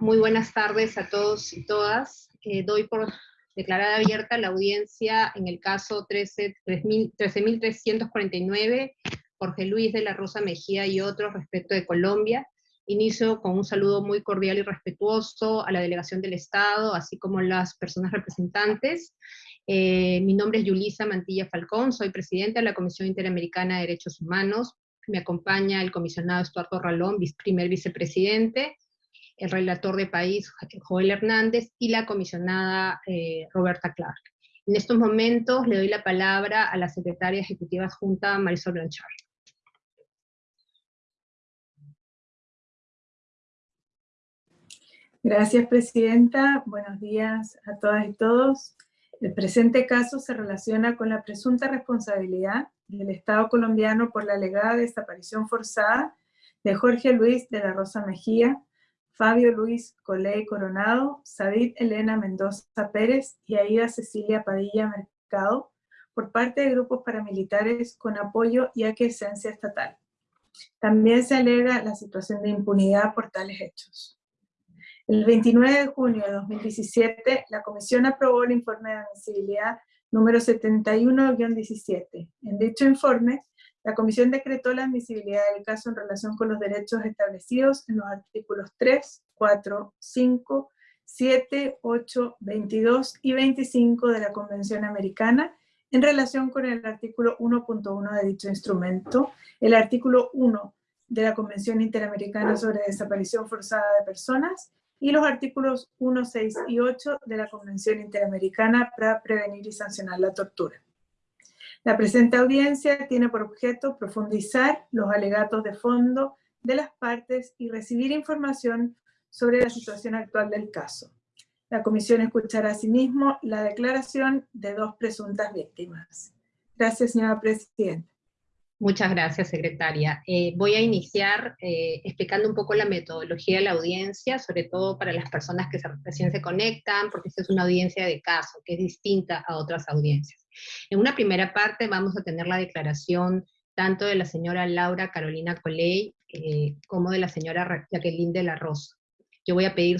Muy buenas tardes a todos y todas. Eh, doy por declarada abierta la audiencia en el caso 13.349, Jorge Luis de la Rosa Mejía y otros respecto de Colombia. Inicio con un saludo muy cordial y respetuoso a la delegación del Estado, así como las personas representantes. Eh, mi nombre es Yulisa Mantilla Falcón, soy presidenta de la Comisión Interamericana de Derechos Humanos. Me acompaña el comisionado Estuardo Ralón, primer vicepresidente, el relator de país Joel Hernández y la comisionada eh, Roberta Clark. En estos momentos le doy la palabra a la secretaria ejecutiva adjunta Marisol Blanchard. Gracias, Presidenta. Buenos días a todas y todos. El presente caso se relaciona con la presunta responsabilidad del Estado colombiano por la alegada desaparición forzada de Jorge Luis de la Rosa Mejía, Fabio Luis Coley Coronado, Sadid Elena Mendoza Pérez y Aida Cecilia Padilla Mercado por parte de grupos paramilitares con apoyo y aquiescencia estatal. También se alega la situación de impunidad por tales hechos. El 29 de junio de 2017, la Comisión aprobó el informe de admisibilidad número 71-17. En dicho informe, la Comisión decretó la admisibilidad del caso en relación con los derechos establecidos en los artículos 3, 4, 5, 7, 8, 22 y 25 de la Convención Americana en relación con el artículo 1.1 de dicho instrumento, el artículo 1 de la Convención Interamericana sobre Desaparición Forzada de Personas y los artículos 1, 6 y 8 de la Convención Interamericana para prevenir y sancionar la tortura. La presente audiencia tiene por objeto profundizar los alegatos de fondo de las partes y recibir información sobre la situación actual del caso. La comisión escuchará asimismo la declaración de dos presuntas víctimas. Gracias, señora Presidenta. Muchas gracias, secretaria. Eh, voy a iniciar eh, explicando un poco la metodología de la audiencia, sobre todo para las personas que recién se conectan, porque esta es una audiencia de caso, que es distinta a otras audiencias. En una primera parte vamos a tener la declaración tanto de la señora Laura Carolina Coley, eh, como de la señora Jacqueline de la Rosa yo voy a pedir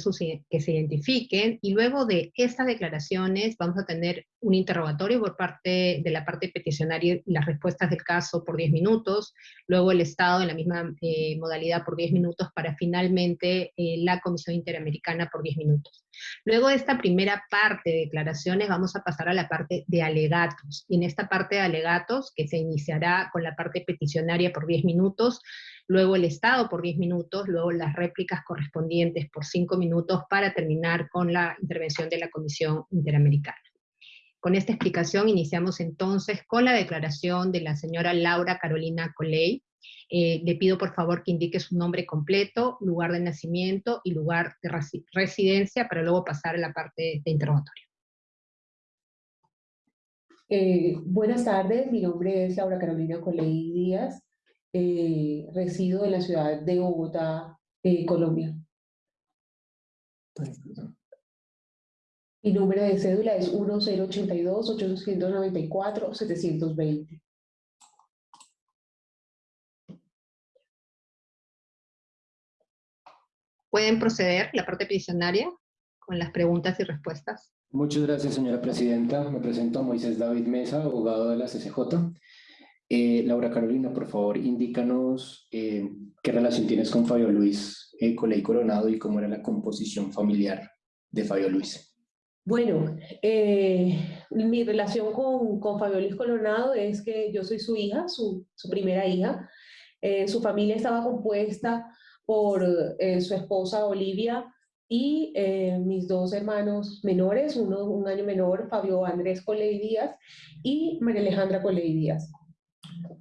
que se identifiquen, y luego de estas declaraciones vamos a tener un interrogatorio por parte de la parte peticionaria y las respuestas del caso por 10 minutos, luego el Estado en la misma eh, modalidad por 10 minutos, para finalmente eh, la Comisión Interamericana por 10 minutos. Luego de esta primera parte de declaraciones vamos a pasar a la parte de alegatos, y en esta parte de alegatos, que se iniciará con la parte peticionaria por 10 minutos, luego el Estado por 10 minutos, luego las réplicas correspondientes por 5 minutos para terminar con la intervención de la Comisión Interamericana. Con esta explicación iniciamos entonces con la declaración de la señora Laura Carolina Coley. Eh, le pido por favor que indique su nombre completo, lugar de nacimiento y lugar de residencia para luego pasar a la parte de interrogatorio. Eh, buenas tardes, mi nombre es Laura Carolina Coley Díaz, eh, resido en la ciudad de Bogotá, eh, Colombia. Mi número de cédula es 1082-894-720. ¿Pueden proceder la parte peticionaria con las preguntas y respuestas? Muchas gracias, señora presidenta. Me presento a Moisés David Mesa, abogado de la CCJ. Eh, Laura Carolina, por favor, indícanos eh, qué relación tienes con Fabio Luis eh, Coley Coronado y cómo era la composición familiar de Fabio Luis. Bueno, eh, mi relación con, con, Fabio Luis Coronado es que yo soy su hija, su, primera hija. su familia estaba compuesta por su esposa Olivia y mis dos hermanos menores, uno un año menor, Fabio Andrés Coley Díaz y María Alejandra Coley Díaz.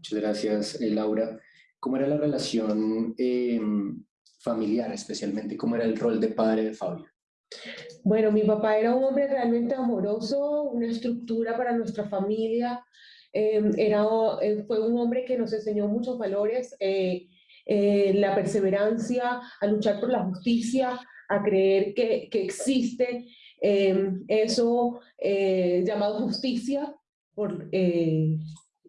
Muchas gracias, eh, Laura. ¿Cómo era la relación em, familiar, especialmente? ¿Cómo era el rol de padre de Fabio? Bueno, mi papá era un hombre realmente amoroso, una estructura para nuestra familia. Em, era, eh, fue un hombre que nos enseñó muchos valores, eh, la perseverancia, a luchar por la justicia, a creer que, que existe em, eso llamado justicia por,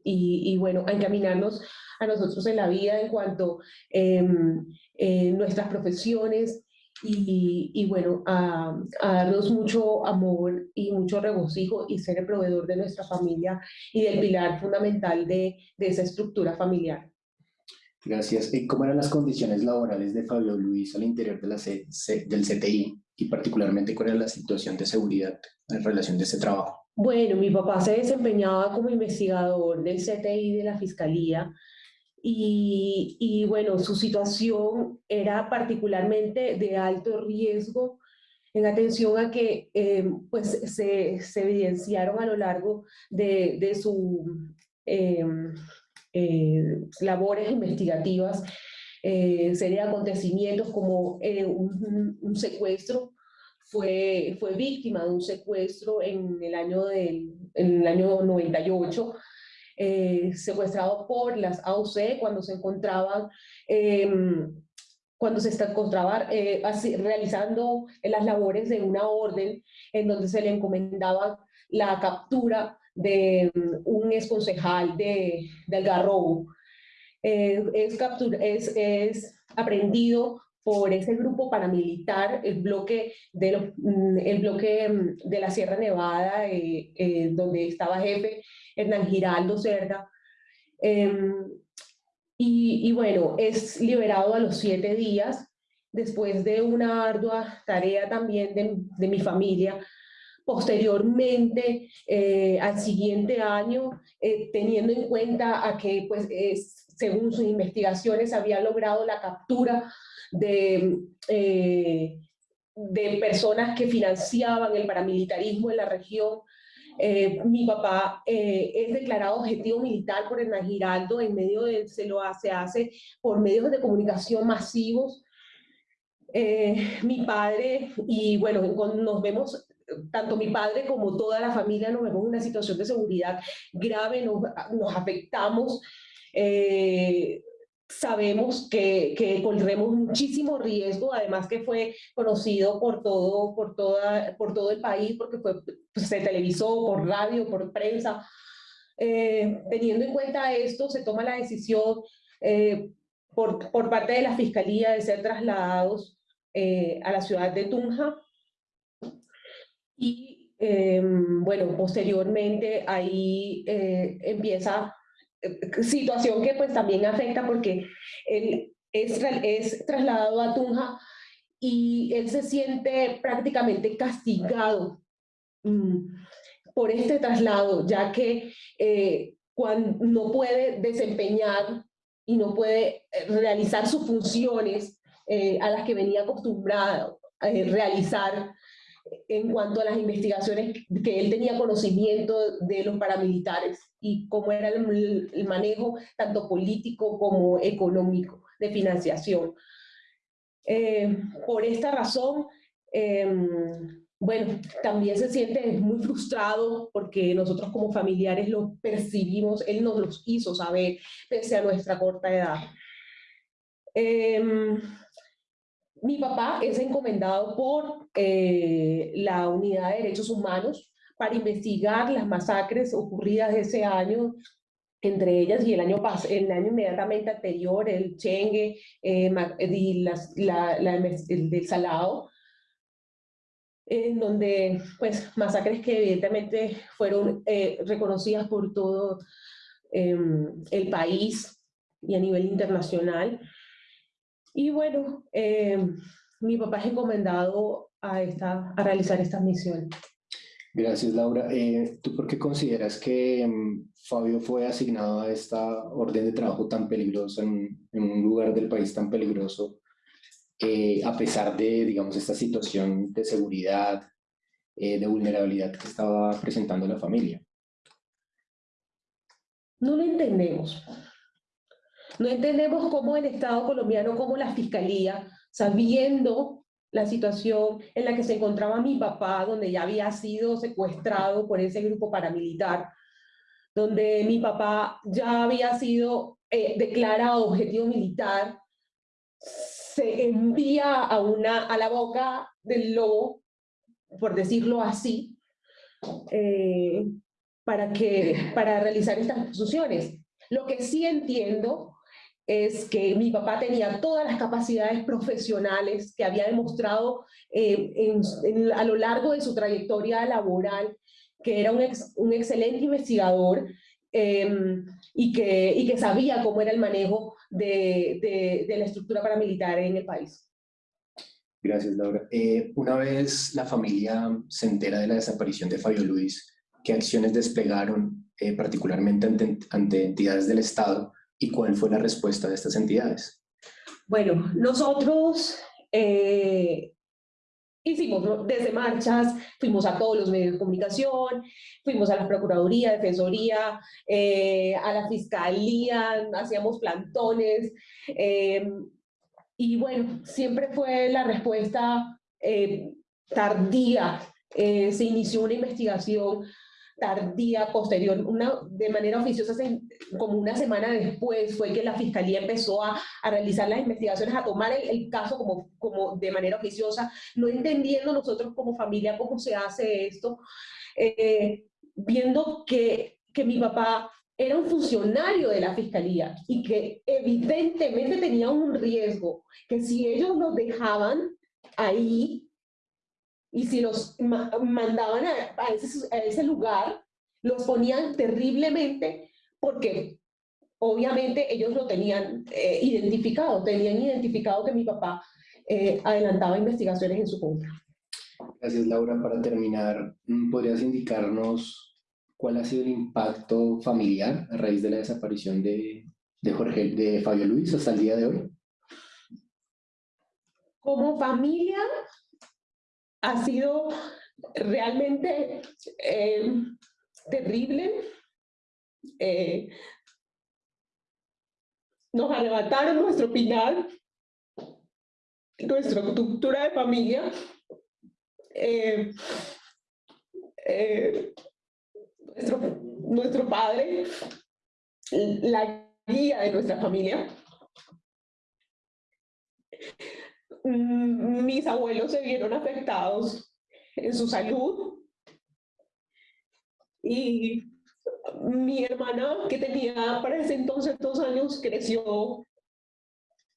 y, bueno, a encaminarnos a nosotros en la vida en cuanto a em, nuestras profesiones y, bueno, a, darnos mucho amor y mucho regocijo y ser el proveedor de nuestra familia y del pilar fundamental de, de esa estructura familiar. Gracias. ¿Y cómo eran las condiciones laborales de Fabio Luis al interior de la del CTI y particularmente cuál era la situación de seguridad en relación de ese trabajo? Bueno, mi papá se desempeñaba como investigador del CTI de la Fiscalía y, bueno, su situación era particularmente de alto riesgo en atención a que eh, pues se, evidenciaron a lo largo de, de su eh, eh, labores investigativas eh, serie de acontecimientos como un, un, secuestro, fue, fue víctima de un secuestro en el año, del, en el año 98, eh, secuestrado por las AOC cuando se encontraban, em, cuando se encontraba eh, realizando las labores de una orden en donde se le encomendaba la captura de mm, un exconcejal de, de Algarrobo. Eh, es, es, es aprendido por ese grupo paramilitar, el bloque de, mm, el bloque mm, de la Sierra Nevada, eh, donde estaba jefe Hernán Giraldo Cerda. Em, y, y, bueno, es liberado a los siete días, después de una ardua tarea también de, de mi familia. Posteriormente, eh, al siguiente año, eh, teniendo en cuenta a que, pues, según sus investigaciones, había logrado la captura de, eh, de personas que financiaban el paramilitarismo en la región, eh, mi papá eh, es declarado objetivo militar por Hernán Giraldo, en medio de, se lo hace, hace por medios de comunicación masivos. Mi padre, y bueno, nos vemos, tanto mi padre como toda la familia nos vemos en una situación de seguridad grave, nos, nos afectamos sabemos que, que, corremos muchísimo riesgo, además que fue conocido por todo, por toda, por todo el país, porque fue, pues, se televisó por radio, por prensa. Eh, teniendo en cuenta esto, se toma la decisión eh, por, por, parte de la Fiscalía de ser trasladados eh, a la ciudad de Tunja. Y bueno, posteriormente ahí empieza situación que pues también afecta porque él es, trasladado a Tunja y él se siente prácticamente castigado mm, por este traslado, ya que eh, cuando no puede desempeñar y no puede eh, realizar sus funciones eh, a las que venía acostumbrado a realizar en cuanto a las investigaciones que él tenía conocimiento de los paramilitares y cómo era el, manejo tanto político como económico de financiación. Eh, por esta razón, em, bueno, también se siente muy frustrado porque nosotros como familiares lo percibimos, él nos los hizo saber pese a nuestra corta edad. Eh, mi papá es encomendado por eh, la Unidad de Derechos Humanos para investigar las masacres ocurridas ese año, entre ellas y el año, el año inmediatamente anterior, el Chengue eh, y la, el del Salado, en donde, pues, masacres que evidentemente fueron eh, reconocidas por todo em, el país y a nivel internacional. Y bueno, eh, mi papá es encomendado a, esta, a realizar esta misión. Gracias, Laura. Eh, ¿Tú por qué consideras que mm, Fabio fue asignado a esta orden de trabajo tan peligrosa en, un lugar del país tan peligroso, eh, a pesar de, digamos, esta situación de seguridad, de vulnerabilidad que estaba presentando la familia? No lo entendemos. No entendemos cómo el Estado colombiano, cómo la Fiscalía, sabiendo la situación en la que se encontraba mi papá, donde ya había sido secuestrado por ese grupo paramilitar, donde mi papá ya había sido eh, declarado objetivo militar, se envía a, una, a la boca del lobo, por decirlo así, eh, para, que, para realizar estas funciones. Lo que sí entiendo es que mi papá tenía todas las capacidades profesionales que había demostrado eh, a lo largo de su trayectoria laboral, que era un, un excelente investigador em, y, que, y que sabía cómo era el manejo de, de, la estructura paramilitar en el país. Gracias, Laura. Eh, una vez la familia se entera de la desaparición de Fabio Luis, ¿qué acciones desplegaron eh, particularmente ante, ante entidades del Estado y cuál fue la respuesta de estas entidades? Bueno, nosotros eh, hicimos desde marchas, fuimos a todos los medios de comunicación, fuimos a la Procuraduría, Defensoría, eh, a la Fiscalía, hacíamos plantones, eh, y bueno, siempre fue la respuesta tardía. se inició una investigación tardía, posterior, una, de manera oficiosa, como una semana después, fue que la Fiscalía empezó a, a realizar las investigaciones, a tomar el, caso como, como de manera oficiosa, no entendiendo nosotros como familia cómo se hace esto, eh, viendo que, que mi papá era un funcionario de la fiscalía y que evidentemente tenía un riesgo, que si ellos nos dejaban ahí, y si los mandaban a, ese, a, ese, lugar, los ponían terriblemente porque obviamente ellos lo tenían eh, identificado, tenían identificado que mi papá eh, adelantaba investigaciones en su contra. Gracias Laura. Para terminar, mm, ¿podrías indicarnos cuál ha sido el impacto familiar a raíz de la desaparición de, de, Jorge, de Fabio Luis hasta el día de hoy? Como familia, ha sido realmente eh, terrible. Eh, nos arrebataron nuestro pinar, nuestra estructura de familia, eh, nuestro, nuestro padre, la guía de nuestra familia. Mm, mis abuelos se vieron afectados en su salud y mi hermana, que tenía para ese entonces dos años, creció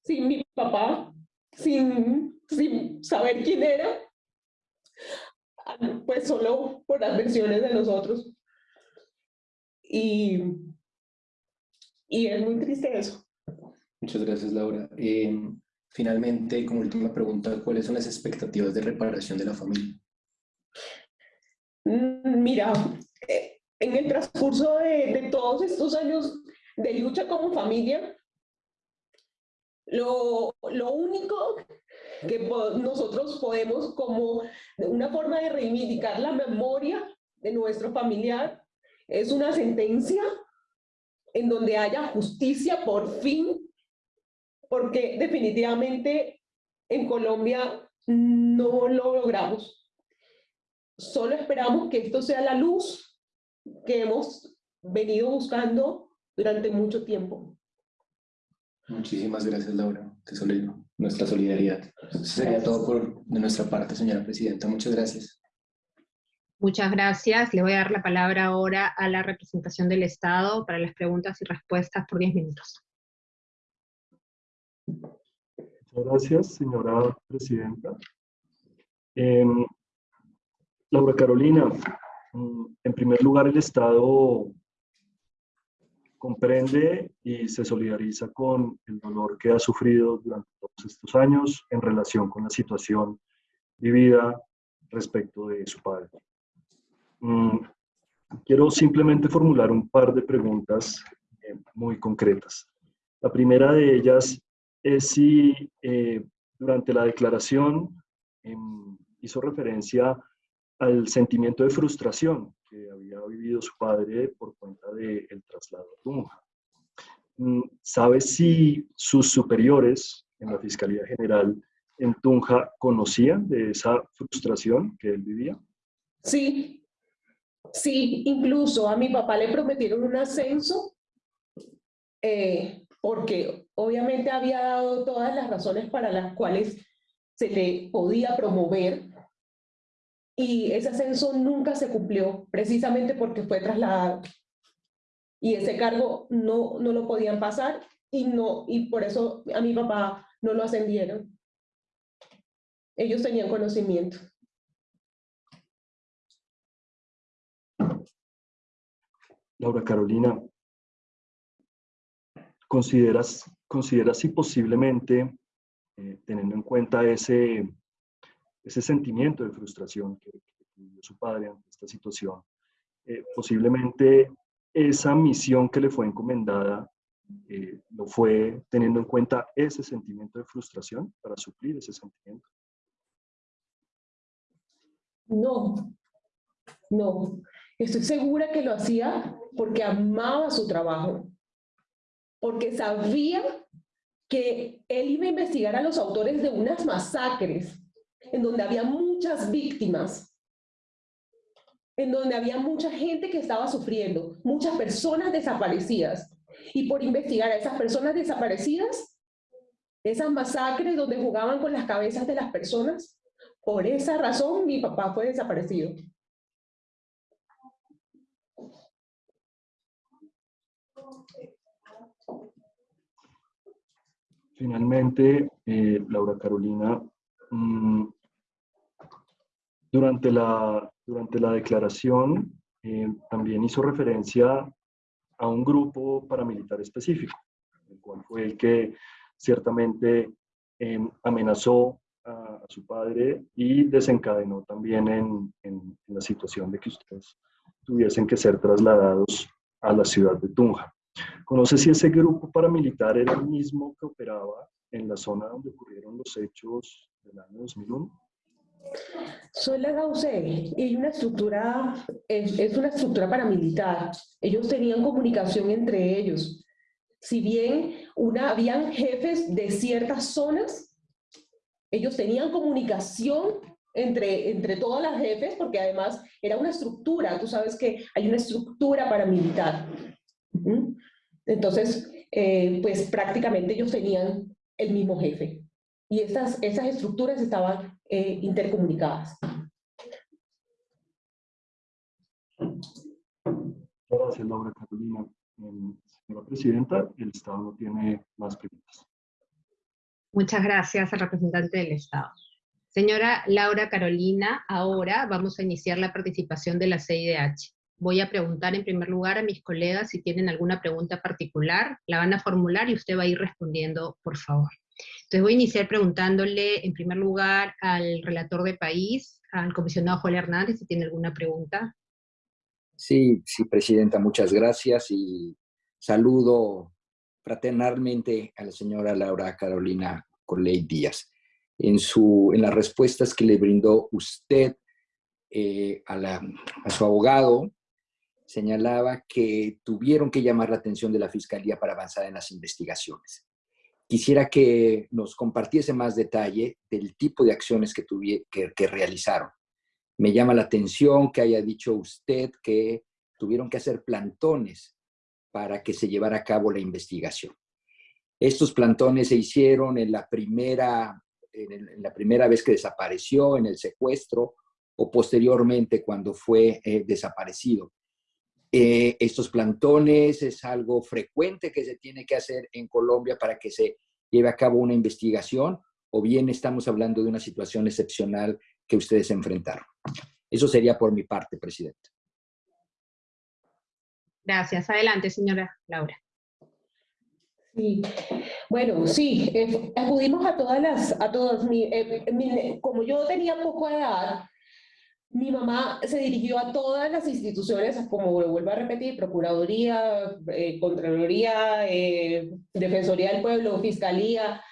sin mi papá, sin, sin saber quién era, pues solo por las versiones de nosotros. Y, y es muy triste eso. Muchas gracias, Laura. Eh, Finalmente, como última pregunta, ¿cuáles son las expectativas de reparación de la familia? Mm, mira, eh, en el transcurso de, todos estos años de lucha como familia, lo, lo único que nosotros podemos como una forma de reivindicar la memoria de nuestro familiar es una sentencia en donde haya justicia por fin porque definitivamente en Colombia no lo logramos. Solo esperamos que esto sea la luz que hemos venido buscando durante mucho tiempo. Muchísimas gracias, Laura. Te solidario, nuestra solidaridad. Eso sería todo por, de nuestra parte, señora Presidenta. Muchas gracias. Muchas gracias. Le voy a dar la palabra ahora a la representación del Estado para las preguntas y respuestas por 10 minutos. Muchas gracias, señora presidenta. Em, Laura Carolina, mm, en primer lugar, el Estado comprende y se solidariza con el dolor que ha sufrido durante todos estos años en relación con la situación vivida respecto de su padre. Mm, quiero simplemente formular un par de preguntas eh, muy concretas. La primera de ellas es si eh, durante la declaración em, hizo referencia al sentimiento de frustración que había vivido su padre por cuenta del traslado a Tunja. Mm, ¿Sabe si sus superiores en la Fiscalía General en Tunja conocían de esa frustración que él vivía? Sí, sí, incluso a mi papá le prometieron un ascenso eh, porque obviamente había dado todas las razones para las cuales se le podía promover y ese ascenso nunca se cumplió, precisamente porque fue trasladado. Y ese cargo no, no lo podían pasar y, no, y por eso a mi papá no lo ascendieron. Ellos tenían conocimiento. Laura Carolina, ¿consideras, consideras si posiblemente, eh, teniendo en cuenta ese, ese sentimiento de frustración que, que su padre ante esta situación, eh, posiblemente esa misión que le fue encomendada eh, lo fue teniendo en cuenta ese sentimiento de frustración para suplir ese sentimiento? No, no. Estoy segura que lo hacía porque amaba su trabajo, porque sabía que él iba a investigar a los autores de unas masacres en donde había muchas víctimas, en donde había mucha gente que estaba sufriendo, muchas personas desaparecidas. Y por investigar a esas personas desaparecidas, esas masacres donde jugaban con las cabezas de las personas, por esa razón mi papá fue desaparecido. Finalmente, eh, Laura Carolina, mm, durante, la, durante la declaración eh, también hizo referencia a un grupo paramilitar específico, el cual fue el que ciertamente em, amenazó a, su padre y desencadenó también en, en, la situación de que ustedes tuviesen que ser trasladados a la ciudad de Tunja. ¿Conoce si ese grupo paramilitar era el mismo que operaba en la zona donde ocurrieron los hechos del año 2001? Soy la Gauce y una estructura, es, es, una estructura paramilitar. Ellos tenían comunicación entre ellos. Si bien una, habían jefes de ciertas zonas, ellos tenían comunicación entre, entre todas las jefes, porque además era una estructura, tú sabes que hay una estructura paramilitar. Entonces, eh, pues prácticamente ellos tenían el mismo jefe. Y esas, esas estructuras estaban eh, intercomunicadas. Gracias, Laura Carolina. Señora Presidenta, el Estado no tiene más preguntas. Muchas gracias al representante del Estado. Señora Laura Carolina, ahora vamos a iniciar la participación de la CIDH. Voy a preguntar en primer lugar a mis colegas si tienen alguna pregunta particular, la van a formular y usted va a ir respondiendo, por favor. Entonces voy a iniciar preguntándole en primer lugar al relator de país, al comisionado Joel Hernández, si tiene alguna pregunta. Sí, sí, Presidenta, muchas gracias y saludo fraternalmente a la señora Laura Carolina Coley Díaz. En, su, en las respuestas que le brindó usted eh, a, la, a su abogado, señalaba que tuvieron que llamar la atención de la Fiscalía para avanzar en las investigaciones. Quisiera que nos compartiese más detalle del tipo de acciones que, que, que realizaron. Me llama la atención que haya dicho usted que tuvieron que hacer plantones para que se llevara a cabo la investigación. Estos plantones se hicieron en la primera, en la primera vez que desapareció, en el secuestro, o posteriormente cuando fue eh, desaparecido. Eh, estos plantones es algo frecuente que se tiene que hacer en Colombia para que se lleve a cabo una investigación o bien estamos hablando de una situación excepcional que ustedes enfrentaron. Eso sería por mi parte, Presidente. Gracias. Adelante, señora Laura. Sí, bueno, sí, eh, acudimos a todas las, a todas, mi, eh, como yo tenía poco edad, mi mamá se dirigió a todas las instituciones, como vuelvo a repetir, Procuraduría, eh, Contraloría, eh, Defensoría del Pueblo, Fiscalía.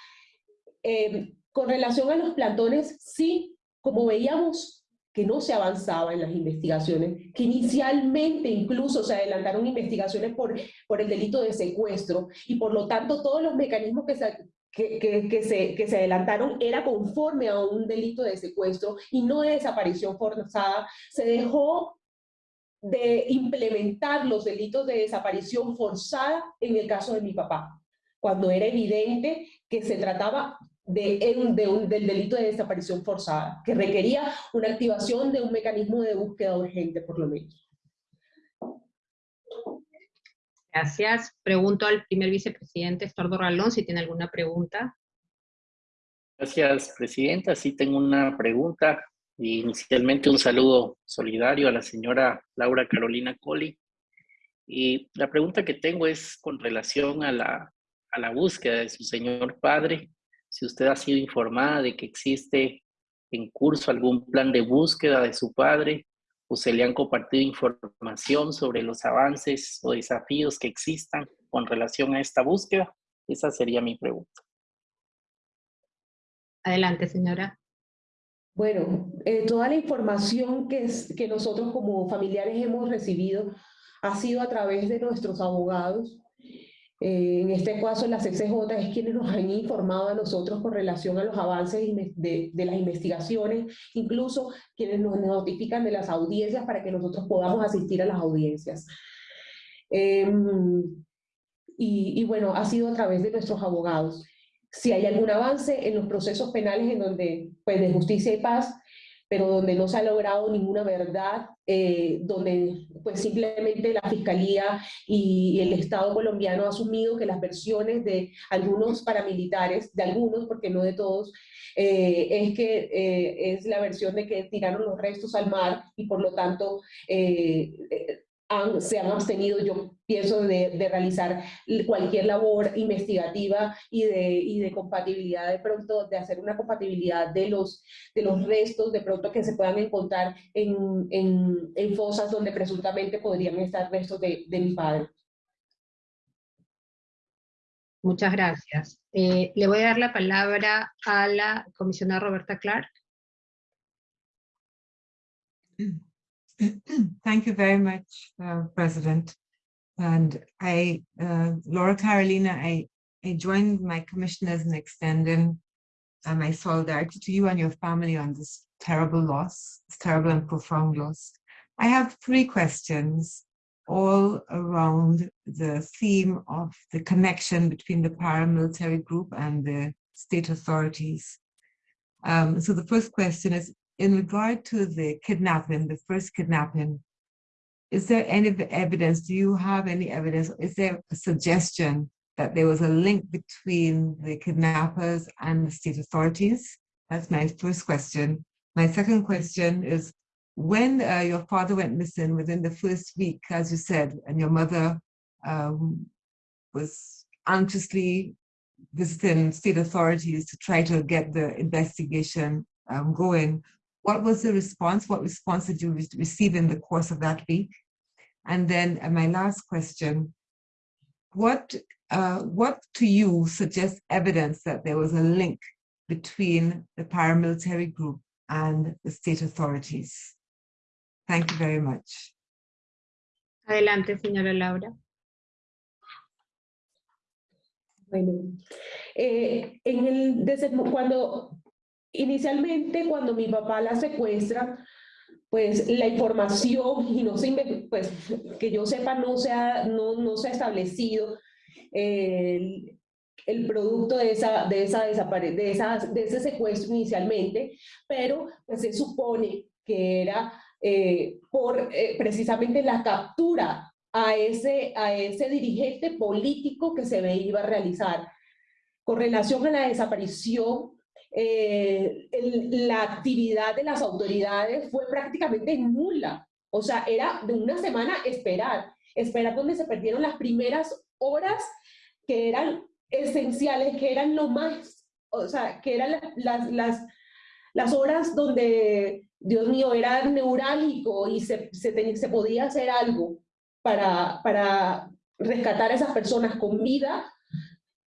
Eh, con relación a los plantones, sí, como veíamos que no se avanzaba en las investigaciones, que inicialmente incluso se adelantaron investigaciones por, por el delito de secuestro, y por lo tanto todos los mecanismos que se, que, que, se, que se adelantaron era conforme a un delito de secuestro y no de desaparición forzada, se dejó de implementar los delitos de desaparición forzada en el caso de mi papá, cuando era evidente que se trataba de, del delito de desaparición forzada, que requería una activación de un mecanismo de búsqueda urgente, por lo menos. Gracias. Pregunto al primer vicepresidente Estordo Ralón si tiene alguna pregunta. Gracias, Presidenta. Sí tengo una pregunta. Inicialmente un saludo solidario a la señora Laura Carolina Colli. Y la pregunta que tengo es con relación a la, a la búsqueda de su señor padre. Si usted ha sido informada de que existe en curso algún plan de búsqueda de su padre o se le han compartido información sobre los avances o desafíos que existan con relación a esta búsqueda. Esa sería mi pregunta. Adelante, señora. Bueno, eh, toda la información que, es, que nosotros como familiares hemos recibido ha sido a través de nuestros abogados. Eh, en este caso, la CCJ es quienes nos han informado a nosotros con relación a los avances de, las investigaciones, incluso quienes nos notifican de las audiencias para que nosotros podamos asistir a las audiencias. Em, y, y bueno, ha sido a través de nuestros abogados si hay algún avance en los procesos penales en donde, pues de justicia y paz, pero donde no se ha logrado ninguna verdad, eh, donde pues simplemente la Fiscalía y el Estado colombiano ha asumido que las versiones de algunos paramilitares, de algunos, porque no de todos, eh, es que eh, es la versión de que tiraron los restos al mar y por lo tanto se han abstenido, yo pienso, de, realizar cualquier labor investigativa y de, y de, compatibilidad de pronto, de hacer una compatibilidad de los, de los restos de pronto que se puedan encontrar en, en, en fosas donde presuntamente podrían estar restos de, de mi padre. Muchas gracias. Eh, le voy a dar la palabra a la comisionada Roberta Clark. Thank you very much, uh, President. And I, uh, Laura Carolina, I, I joined my commissioners in extending my solidarity to you and your family on this terrible loss, this terrible and profound loss. I have three questions all around the theme of the connection between the paramilitary group and the state authorities. Um, so the first question is, in regard to the kidnapping, the first kidnapping, is there any evidence, do you have any evidence, is there a suggestion that there was a link between the kidnappers and the state authorities? That's my first question. My second question is, when uh, your father went missing within the first week, as you said, and your mother um, was anxiously visiting state authorities to try to get the investigation um, going, what was the response? What response did you re receive in the course of that week? And then uh, my last question, what, uh, what to you suggests evidence that there was a link between the paramilitary group and the state authorities? Thank you very much. Adelante, señora Laura. Bueno, eh, en el, desde cuando Inicialmente, cuando mi papá la secuestra, pues la información, y no se, pues que yo sepa, no se ha, no, no se ha establecido el, el producto de, esa, de, esa de, de ese secuestro inicialmente, pero pues, se supone que era eh, por eh, precisamente la captura a ese, a ese dirigente político que se iba a realizar. Con relación a la desaparición eh, la actividad de las autoridades fue prácticamente nula. O sea, era de una semana esperar, esperar donde se perdieron las primeras horas que eran esenciales, que eran lo más, o sea, que eran las, las, las horas donde, Dios mío, era neurálgico y se, se, podía hacer algo para, para rescatar a esas personas con vida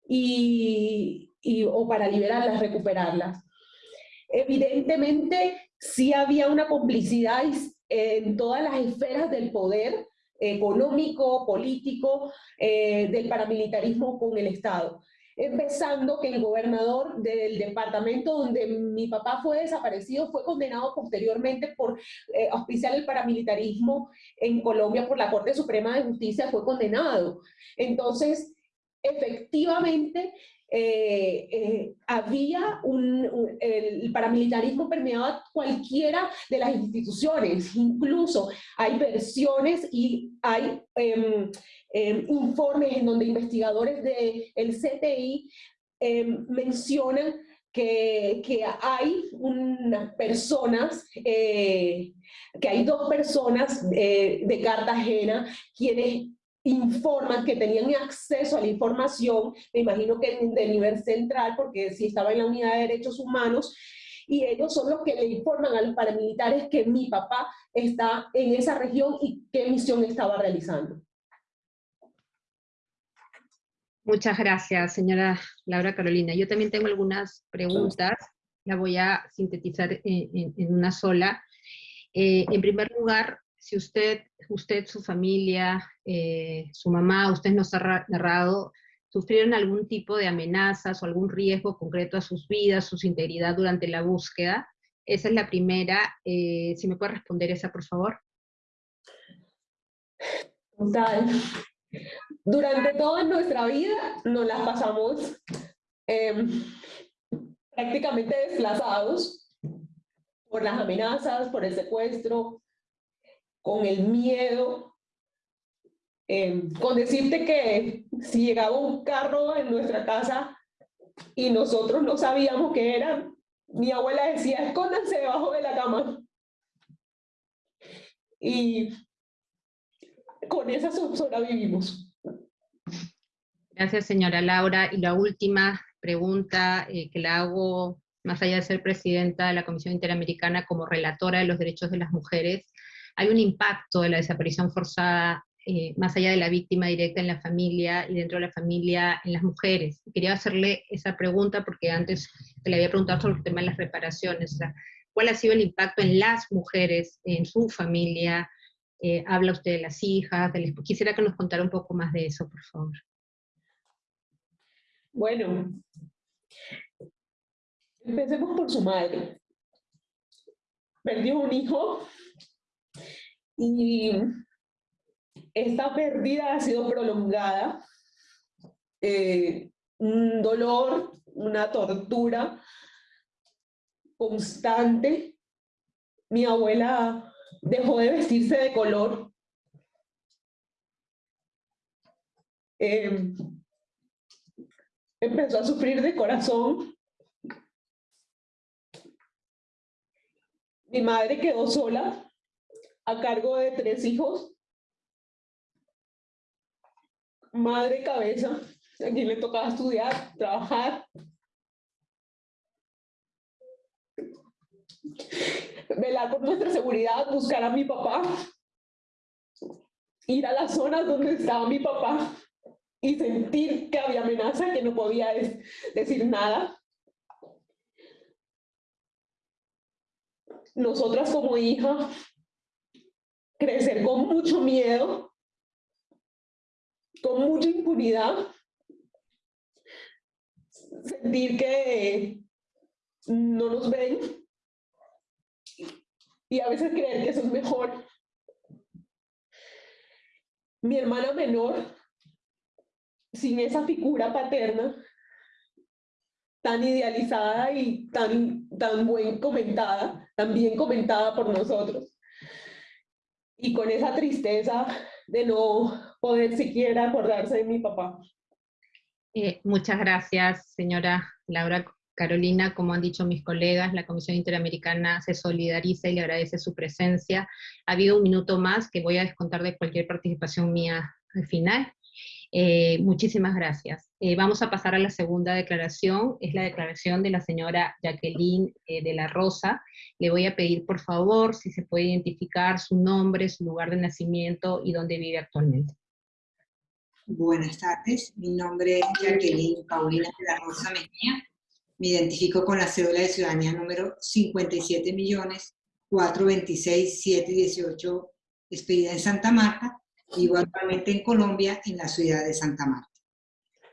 y, o para liberarlas, recuperarlas. Evidentemente, sí había una complicidad en todas las esferas del poder económico, político, eh, del paramilitarismo con el Estado. Empezando que el gobernador del departamento donde mi papá fue desaparecido fue condenado posteriormente por eh, auspiciar el paramilitarismo en Colombia por la Corte Suprema de Justicia, fue condenado. Entonces, efectivamente, eh, eh, había un, el paramilitarismo permeaba cualquiera de las instituciones, incluso hay versiones y hay em, em, informes en donde investigadores del CTI em, mencionan que, que, hay unas personas, eh, que hay dos personas de Cartagena quienes informan que tenían acceso a la información, me imagino que de nivel central, porque si estaba en la unidad de derechos humanos, y ellos son los que le informan a los paramilitares que mi papá está en esa región y qué misión estaba realizando. Muchas gracias, señora Laura Carolina. Yo también tengo algunas preguntas, la voy a sintetizar en, una sola. Eh, en primer lugar, si usted, usted su familia, eh, su mamá, usted nos ha narrado, sufrieron algún tipo de amenazas o algún riesgo concreto a sus vidas, su integridad durante la búsqueda. Esa es la primera. Eh, si me puede responder esa, por favor. Total. Durante toda nuestra vida nos las pasamos em, prácticamente desplazados por las amenazas, por el secuestro, con el miedo, eh, con decirte que si llegaba un carro en nuestra casa y nosotros no sabíamos qué era, mi abuela decía, escóndanse debajo de la cama. Y con esa vivimos. Gracias, señora Laura. Y la última pregunta eh, que la hago, más allá de ser presidenta de la Comisión Interamericana, como relatora de los derechos de las mujeres, hay un impacto de la desaparición forzada eh, más allá de la víctima directa en la familia y dentro de la familia en las mujeres. Quería hacerle esa pregunta porque antes se le había preguntado sobre el tema de las reparaciones. ¿Cuál ha sido el impacto en las mujeres, en su familia? Eh, habla usted de las hijas, quisiera que nos contara un poco más de eso, por favor. Bueno, empecemos por su madre. Perdió un hijo y esta pérdida ha sido prolongada, eh, un dolor, una tortura constante. Mi abuela dejó de vestirse de color. Em, empezó a sufrir de corazón. Mi madre quedó sola a cargo de tres hijos, madre cabeza, a quien le tocaba estudiar, trabajar, velar por nuestra seguridad, buscar a mi papá, ir a las zonas donde estaba mi papá y sentir que había amenaza, que no podía decir nada. Nosotras como hija crecer con mucho miedo, con mucha impunidad, sentir que no nos ven y a veces creer que eso es mejor. Mi hermana menor, sin esa figura paterna, tan idealizada y tan, tan buen comentada, tan bien comentada por nosotros, y con esa tristeza de no poder siquiera acordarse de mi papá. Eh, muchas gracias, señora Laura Carolina. Como han dicho mis colegas, la Comisión Interamericana se solidariza y le agradece su presencia. Ha habido un minuto más que voy a descontar de cualquier participación mía al final. Eh, muchísimas gracias. Eh, vamos a pasar a la segunda declaración, es la declaración de la señora Jacqueline eh, de la Rosa. Le voy a pedir, por favor, si se puede identificar su nombre, su lugar de nacimiento y dónde vive actualmente. Buenas tardes, mi nombre es Jacqueline Paulina de la Rosa Mejía. Me identifico con la cédula de ciudadanía número 57 millones 426 718 expedida en Santa Marta Vivo actualmente en Colombia, en la ciudad de Santa Marta.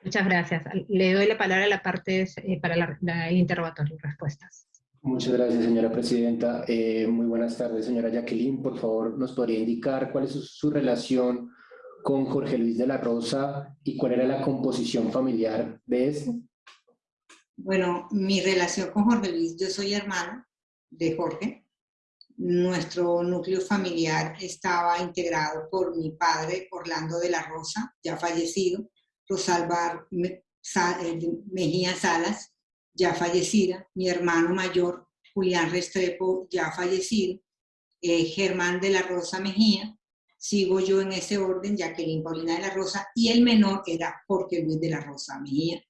Muchas gracias. Le doy la palabra a la parte eh, para el interrogatorio y respuestas. Muchas gracias, señora presidenta. Eh, muy buenas tardes, señora Jacqueline. Por favor, ¿nos podría indicar cuál es su, relación con Jorge Luis de la Rosa y cuál era la composición familiar de este? Bueno, mi relación con Jorge Luis, yo soy hermano de Jorge. Nuestro núcleo familiar estaba integrado por mi padre, Orlando de la Rosa, ya fallecido, Rosalbar eh, Mejía Salas, ya fallecida, mi hermano mayor, Julián Restrepo, ya fallecido, eh, Germán de la Rosa Mejía, sigo yo en ese orden, Jacqueline Paulina de la Rosa, y el menor era Jorge Luis de la Rosa Mejía.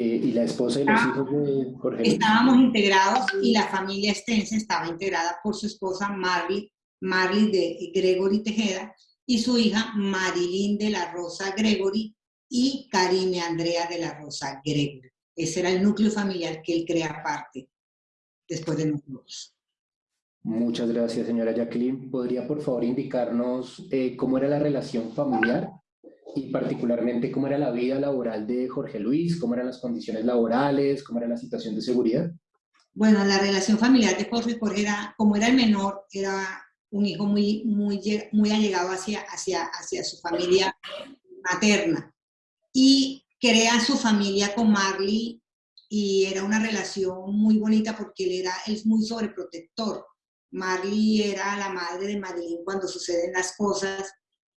Eh, ¿Y la esposa y los ah, hijos de Jorge Estábamos integrados y la familia extensa estaba integrada por su esposa Marley, Marley de Gregory Tejeda y su hija Marilyn de la Rosa Gregory y Karime Andrea de la Rosa Gregory. Ese era el núcleo familiar que él crea aparte, después de nosotros. Muchas gracias, señora Jacqueline. ¿Podría, por favor, indicarnos eh, cómo era la relación familiar y particularmente cómo era la vida laboral de Jorge Luis, cómo eran las condiciones laborales, cómo era la situación de seguridad. Bueno, la relación familiar de Jorge, Jorge era, como era el menor, era un hijo muy, muy, muy allegado hacia, hacia, hacia su familia materna. Y crea su familia con Marley y era una relación muy bonita porque él era él es muy sobreprotector. Marley era la madre de Marilyn cuando suceden las cosas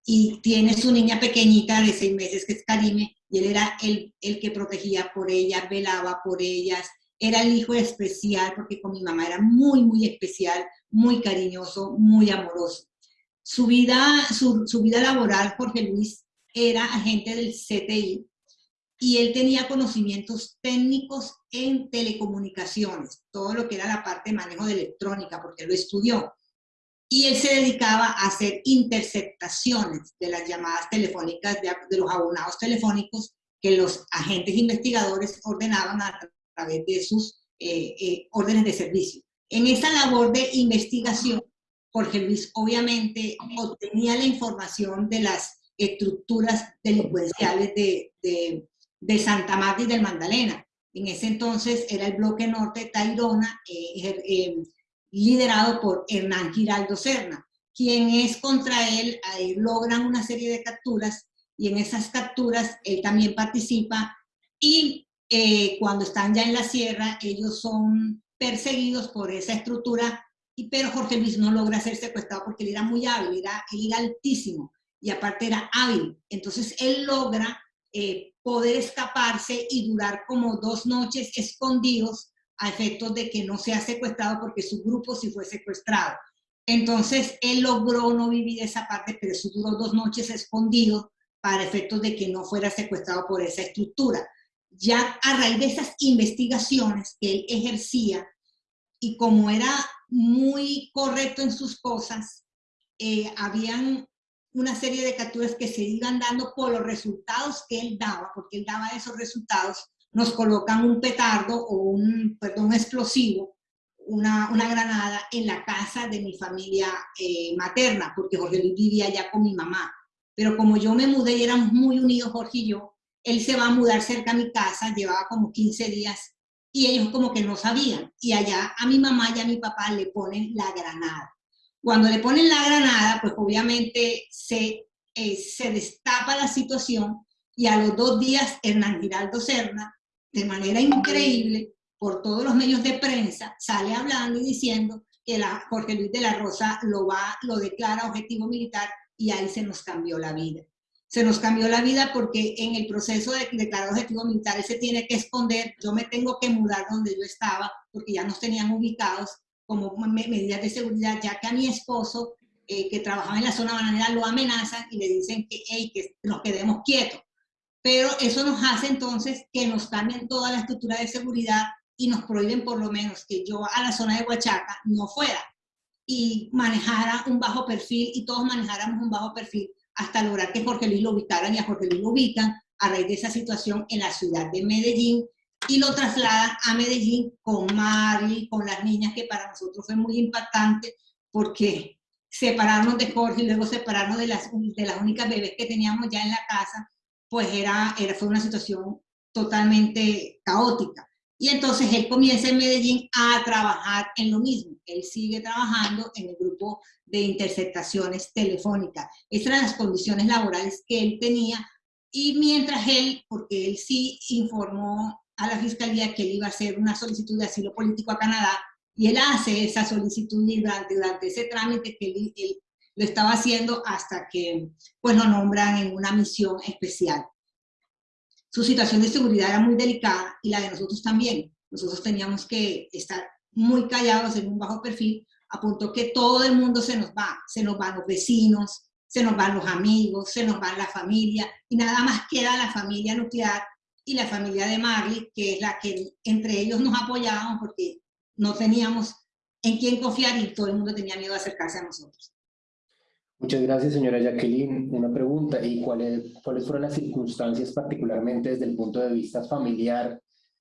y tiene su niña pequeñita de seis meses que es Karime y él era el, el que protegía por ella, velaba por ellas, era el hijo especial porque con mi mamá era muy, muy especial, muy cariñoso, muy amoroso. Su vida, su, su vida laboral, Jorge Luis, era agente del CTI y él tenía conocimientos técnicos en telecomunicaciones, todo lo que era la parte de manejo de electrónica, porque lo estudió y él se dedicaba a hacer interceptaciones de las llamadas telefónicas, de, los abonados telefónicos que los agentes investigadores ordenaban a través de sus eh, eh, órdenes de servicio. En esa labor de investigación, Jorge Luis obviamente obtenía la información de las estructuras delincuenciales de, de, Santa Marta y del Magdalena. En ese entonces era el bloque norte Tairona, eh, liderado por Hernán Giraldo Serna, quien es contra él, logran una serie de capturas y en esas capturas él también participa y eh, cuando están ya en la sierra ellos son perseguidos por esa estructura, y, pero Jorge Luis no logra ser secuestrado porque él era muy hábil, era altísimo y aparte era hábil, entonces él logra eh, poder escaparse y durar como dos noches escondidos a efectos de que no sea secuestrado porque su grupo sí fue secuestrado. Entonces, él logró no vivir esa parte, pero eso duró dos noches escondido para efectos de que no fuera secuestrado por esa estructura. Ya a raíz de esas investigaciones que él ejercía, y como era muy correcto en sus cosas, eh, habían una serie de capturas que se iban dando por los resultados que él daba, porque él daba esos resultados, nos colocan un petardo o un, perdón, explosivo, una, una, granada en la casa de mi familia eh, materna, porque Jorge Luis vivía allá con mi mamá. Pero como yo me mudé y éramos muy unidos Jorge y yo, él se va a mudar cerca a mi casa, llevaba como 15 días, y ellos como que no sabían. Y allá a mi mamá y a mi papá le ponen la granada. Cuando le ponen la granada, pues obviamente se, eh, se destapa la situación y a los dos días Hernán Giraldo Serna de manera increíble, por todos los medios de prensa, sale hablando y diciendo que la, Jorge Luis de la Rosa lo, va, lo declara objetivo militar y ahí se nos cambió la vida. Se nos cambió la vida porque en el proceso de declarar objetivo militar se tiene que esconder, yo me tengo que mudar donde yo estaba porque ya nos tenían ubicados como medidas de seguridad, ya que a mi esposo, eh, que trabajaba en la zona bananera, lo amenazan y le dicen que, hey, que nos quedemos quietos pero eso nos hace entonces que nos cambien toda la estructura de seguridad y nos prohíben por lo menos que yo a la zona de Huachaca no fuera y manejara un bajo perfil y todos manejáramos un bajo perfil hasta lograr que Jorge Luis lo ubicaran y a Jorge Luis lo ubican a raíz de esa situación en la ciudad de Medellín y lo trasladan a Medellín con Marley, con las niñas, que para nosotros fue muy impactante porque separarnos de Jorge y luego separarnos de las, de las únicas bebés que teníamos ya en la casa pues era, era, fue una situación totalmente caótica. Y entonces él comienza en Medellín a trabajar en lo mismo. Él sigue trabajando en el grupo de interceptaciones telefónicas. Esas eran las condiciones laborales que él tenía y mientras él, porque él sí informó a la fiscalía que él iba a hacer una solicitud de asilo político a Canadá, y él hace esa solicitud y durante, durante ese trámite que él, él, lo estaba haciendo hasta que pues lo nombran en una misión especial. Su situación de seguridad era muy delicada y la de nosotros también. Nosotros teníamos que estar muy callados en un bajo perfil, a punto que todo el mundo se nos va, se nos van los vecinos, se nos van los amigos, se nos va la familia, y nada más queda la familia nuclear y la familia de Marley, que es la que entre ellos nos apoyábamos porque no teníamos en quién confiar y todo el mundo tenía miedo de acercarse a nosotros. Muchas gracias, señora Jacqueline. Una pregunta, ¿y cuáles, cuáles fueron las circunstancias particularmente desde el punto de vista familiar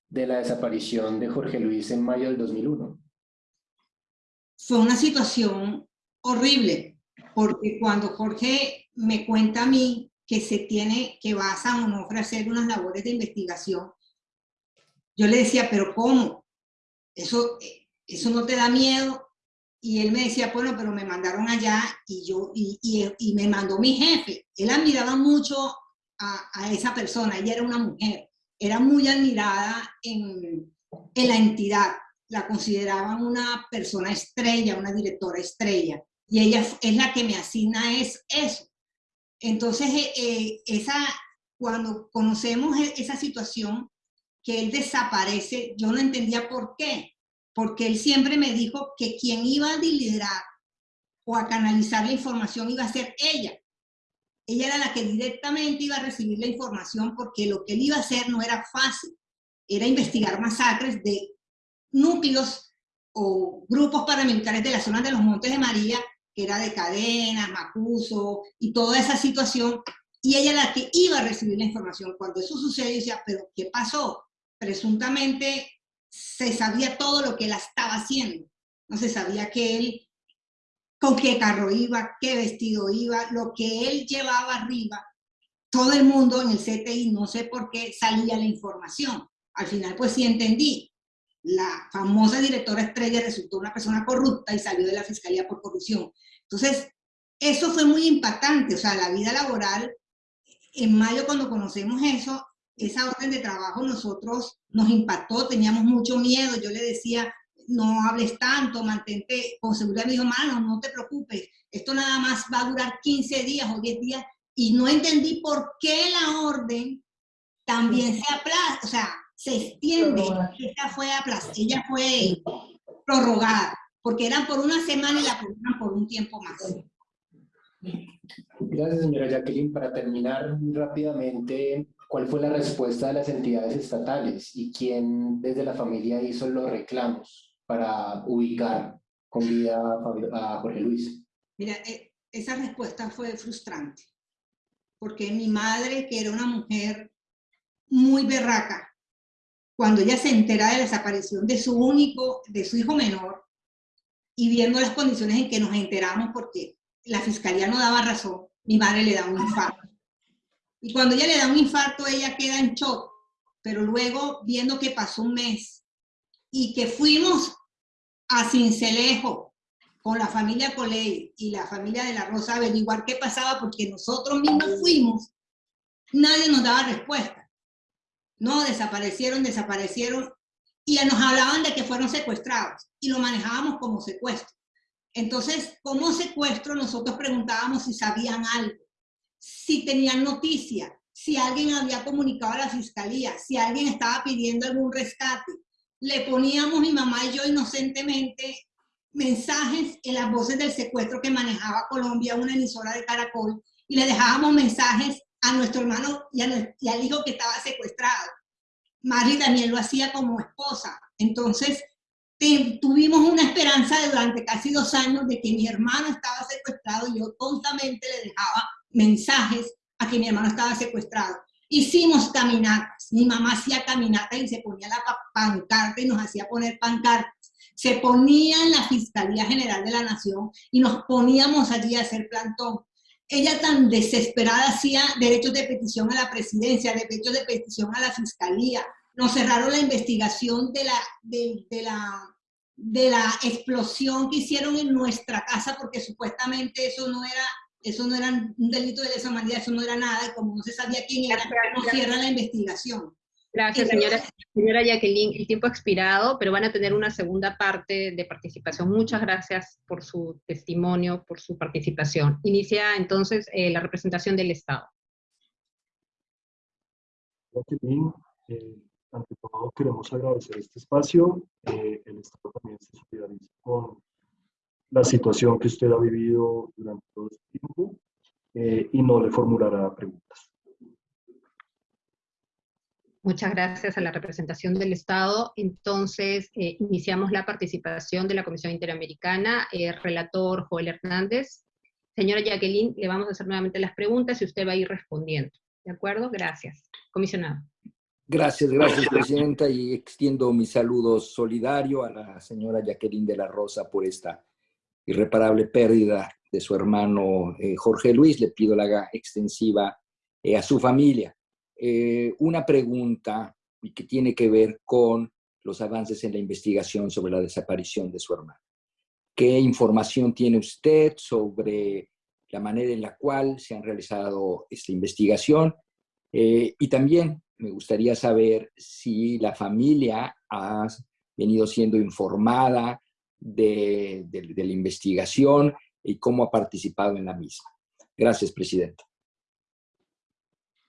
de la desaparición de Jorge Luis en mayo del 2001? Fue una situación horrible, porque cuando Jorge me cuenta a mí que se tiene, que va a San Onofre a hacer unas labores de investigación, yo le decía, pero ¿cómo? Eso, eso no te da miedo. Y él me decía, bueno, pero me mandaron allá y yo, y, y, me mandó mi jefe. Él admiraba mucho a, a, esa persona, ella era una mujer, era muy admirada en, en la entidad, la consideraban una persona estrella, una directora estrella y ella es la que me asigna es eso. Entonces, eh, eh, esa, cuando conocemos e, esa situación, que él desaparece, yo no entendía por qué, porque él siempre me dijo que quien iba a liderar o a canalizar la información iba a ser ella. Ella era la que directamente iba a recibir la información porque lo que él iba a hacer no era fácil, era investigar masacres de núcleos o grupos paramilitares de la zona de los Montes de María que era de cadenas, Macuso y toda esa situación, y ella era la que iba a recibir la información. Cuando eso sucedió, decía, pero ¿qué pasó? Presuntamente se sabía todo lo que él estaba haciendo. No se sabía que él, con qué carro iba, qué vestido iba, lo que él llevaba arriba. Todo el mundo en el CTI, no sé por qué, salía la información. Al final, pues sí entendí la famosa directora estrella resultó una persona corrupta y salió de la fiscalía por corrupción. Entonces, eso fue muy impactante, o sea, la vida laboral, en mayo cuando conocemos eso, esa orden de trabajo nosotros nos impactó, teníamos mucho miedo, yo le decía, no hables tanto, mantente con seguridad, me dijo, mano, no te preocupes, esto nada más va a durar 15 días o 10 días, y no entendí por qué la orden también se aplaza, o sea, se extiende, ella fue, ella fue prorrogada, porque eran por una semana y la prorrogan por un tiempo más. Gracias, señora Jacqueline. Para terminar rápidamente, ¿cuál fue la respuesta de las entidades estatales y quién desde la familia hizo los reclamos para ubicar con vida a Jorge Luis? Mira, eh, esa respuesta fue frustrante, porque mi madre, que era una mujer muy berraca, cuando ella se entera de la desaparición de su único, de su hijo menor, y viendo las condiciones en que nos enteramos porque la fiscalía no daba razón, mi madre le da un infarto. Y cuando ella le da un infarto, ella queda en shock, pero luego viendo que pasó un mes y que fuimos a Cincelejo con la familia Coley y la familia de la Rosa a averiguar qué pasaba porque nosotros mismos fuimos, nadie nos daba respuesta. No, desaparecieron, desaparecieron, y nos hablaban de que fueron secuestrados, y lo manejábamos como secuestro. Entonces, como secuestro, nosotros preguntábamos si sabían algo, si tenían noticia, si alguien había comunicado a la fiscalía, si alguien estaba pidiendo algún rescate. Le poníamos mi mamá y yo inocentemente mensajes en las voces del secuestro que manejaba Colombia, una emisora de Caracol, y le dejábamos mensajes a nuestro hermano y, al hijo que estaba secuestrado. Marley también lo hacía como esposa. Entonces, tuvimos una esperanza durante casi dos años de que mi hermano estaba secuestrado y yo tontamente le dejaba mensajes a que mi hermano estaba secuestrado. Hicimos caminatas, mi mamá hacía caminatas y se ponía la pancarta y nos hacía poner pancartas. Se ponía en la Fiscalía General de la Nación y nos poníamos allí a hacer plantón ella tan desesperada hacía derechos de petición a la presidencia, derechos de petición a la fiscalía. Nos cerraron la investigación de la, de, la, de la explosión que hicieron en nuestra casa porque supuestamente eso no era Eso no era un delito de lesa humanidad, eso no era nada, como no se sabía quién era, no cierra la investigación. Gracias, señora, señora Jacqueline. El tiempo ha expirado, pero van a tener una segunda parte de participación. Muchas gracias por su testimonio, por su participación. Inicia entonces eh, la representación del Estado. Jacqueline, eh, ante todo queremos agradecer este espacio. Eh, el Estado también se solidariza con la situación que usted ha vivido durante todo este tiempo y no le formulará preguntas. Muchas gracias a la representación del Estado. Entonces, eh, iniciamos la participación de la Comisión Interamericana. Eh, relator Joel Hernández. Señora Jacqueline, le vamos a hacer nuevamente las preguntas y usted va a ir respondiendo. ¿De acuerdo? Gracias. Comisionado. Gracias, gracias, Presidenta, y extiendo mi saludo solidario a la señora Jacqueline de la Rosa por esta irreparable pérdida de su hermano eh, Jorge Luis. Le pido la extensiva a su familia. Eh, una pregunta que tiene que ver con los avances en la investigación sobre la desaparición de su hermano. ¿Qué información tiene usted sobre la manera en la cual se han realizado esta investigación? Eh, y también me gustaría saber si la familia ha venido siendo informada de, de la investigación y cómo ha participado en la misma. Gracias, Presidenta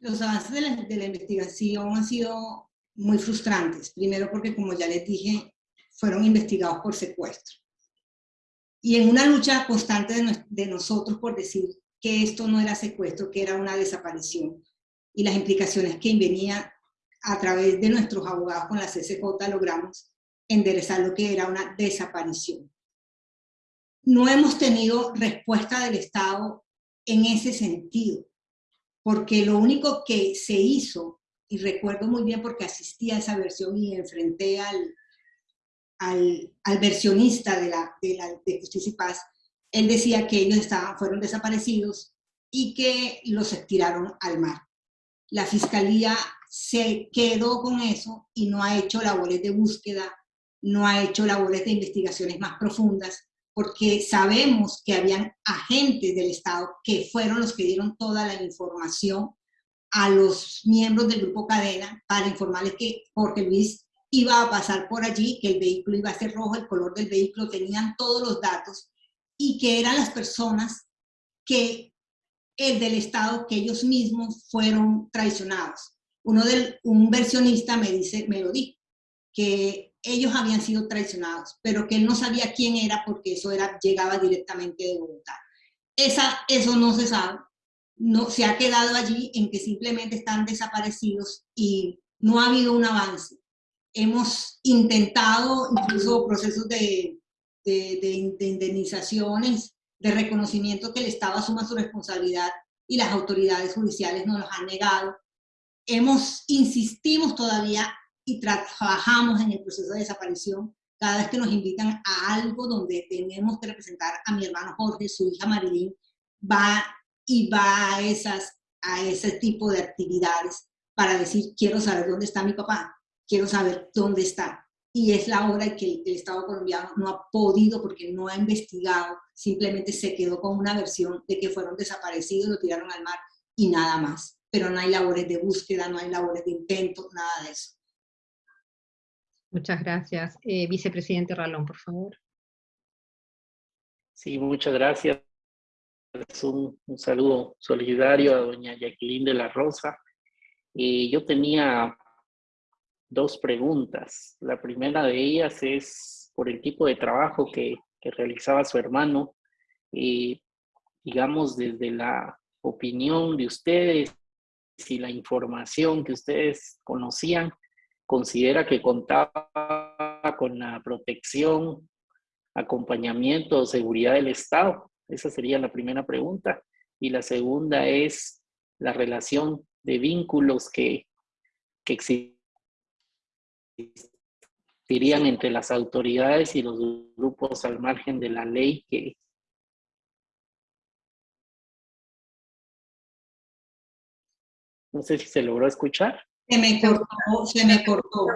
los avances de la, investigación han sido muy frustrantes. Primero porque, como ya les dije, fueron investigados por secuestro. Y en una lucha constante de, nosotros por decir que esto no era secuestro, que era una desaparición. Y las implicaciones que venían a través de nuestros abogados con la CCJ logramos enderezar lo que era una desaparición. No hemos tenido respuesta del Estado en ese sentido porque lo único que se hizo, y recuerdo muy bien porque asistí a esa versión y enfrenté al, al, versionista de, de, la, de Justicia y Paz, él decía que ellos estaban, fueron desaparecidos y que los estiraron al mar. La fiscalía se quedó con eso y no ha hecho labores de búsqueda, no ha hecho labores de investigaciones más profundas, porque sabemos que habían agentes del Estado que fueron los que dieron toda la información a los miembros del Grupo Cadena para informarles que Jorge Luis iba a pasar por allí, que el vehículo iba a ser rojo, el color del vehículo, tenían todos los datos y que eran las personas que el del Estado, que ellos mismos fueron traicionados. Uno del, un versionista me dice, me lo dijo, que ellos habían sido traicionados, pero que él no sabía quién era porque eso era, llegaba directamente de Bogotá. Esa, eso no se sabe, no, se ha quedado allí en que simplemente están desaparecidos y no ha habido un avance. Hemos intentado incluso procesos de, de, de, indemnizaciones, de reconocimiento que el Estado asuma su responsabilidad y las autoridades judiciales nos los han negado. Hemos, insistimos todavía y trabajamos en el proceso de desaparición cada vez que nos invitan a algo donde tenemos que representar a mi hermano Jorge, su hija Marilyn, va y va a, esas, a ese tipo de actividades para decir, quiero saber dónde está mi papá, quiero saber dónde está. Y es la hora que el, el Estado colombiano no ha podido porque no ha investigado, simplemente se quedó con una versión de que fueron desaparecidos, lo tiraron al mar y nada más. Pero no hay labores de búsqueda, no hay labores de intento, nada de eso. Muchas gracias. Eh, vicepresidente Ralón, por favor. Sí, muchas gracias. Un, un, saludo solidario a doña Jacqueline de la Rosa. Yo tenía dos preguntas. La primera de ellas es por el tipo de trabajo que, realizaba su hermano. Digamos, desde la opinión de ustedes y la información que ustedes conocían, considera que contaba con la protección, acompañamiento o seguridad del Estado? Esa sería la primera pregunta. Y la segunda es la relación de vínculos que, que existirían entre las autoridades y los grupos al margen de la ley que no sé si se logró escuchar. Se me cortó, se me cortó.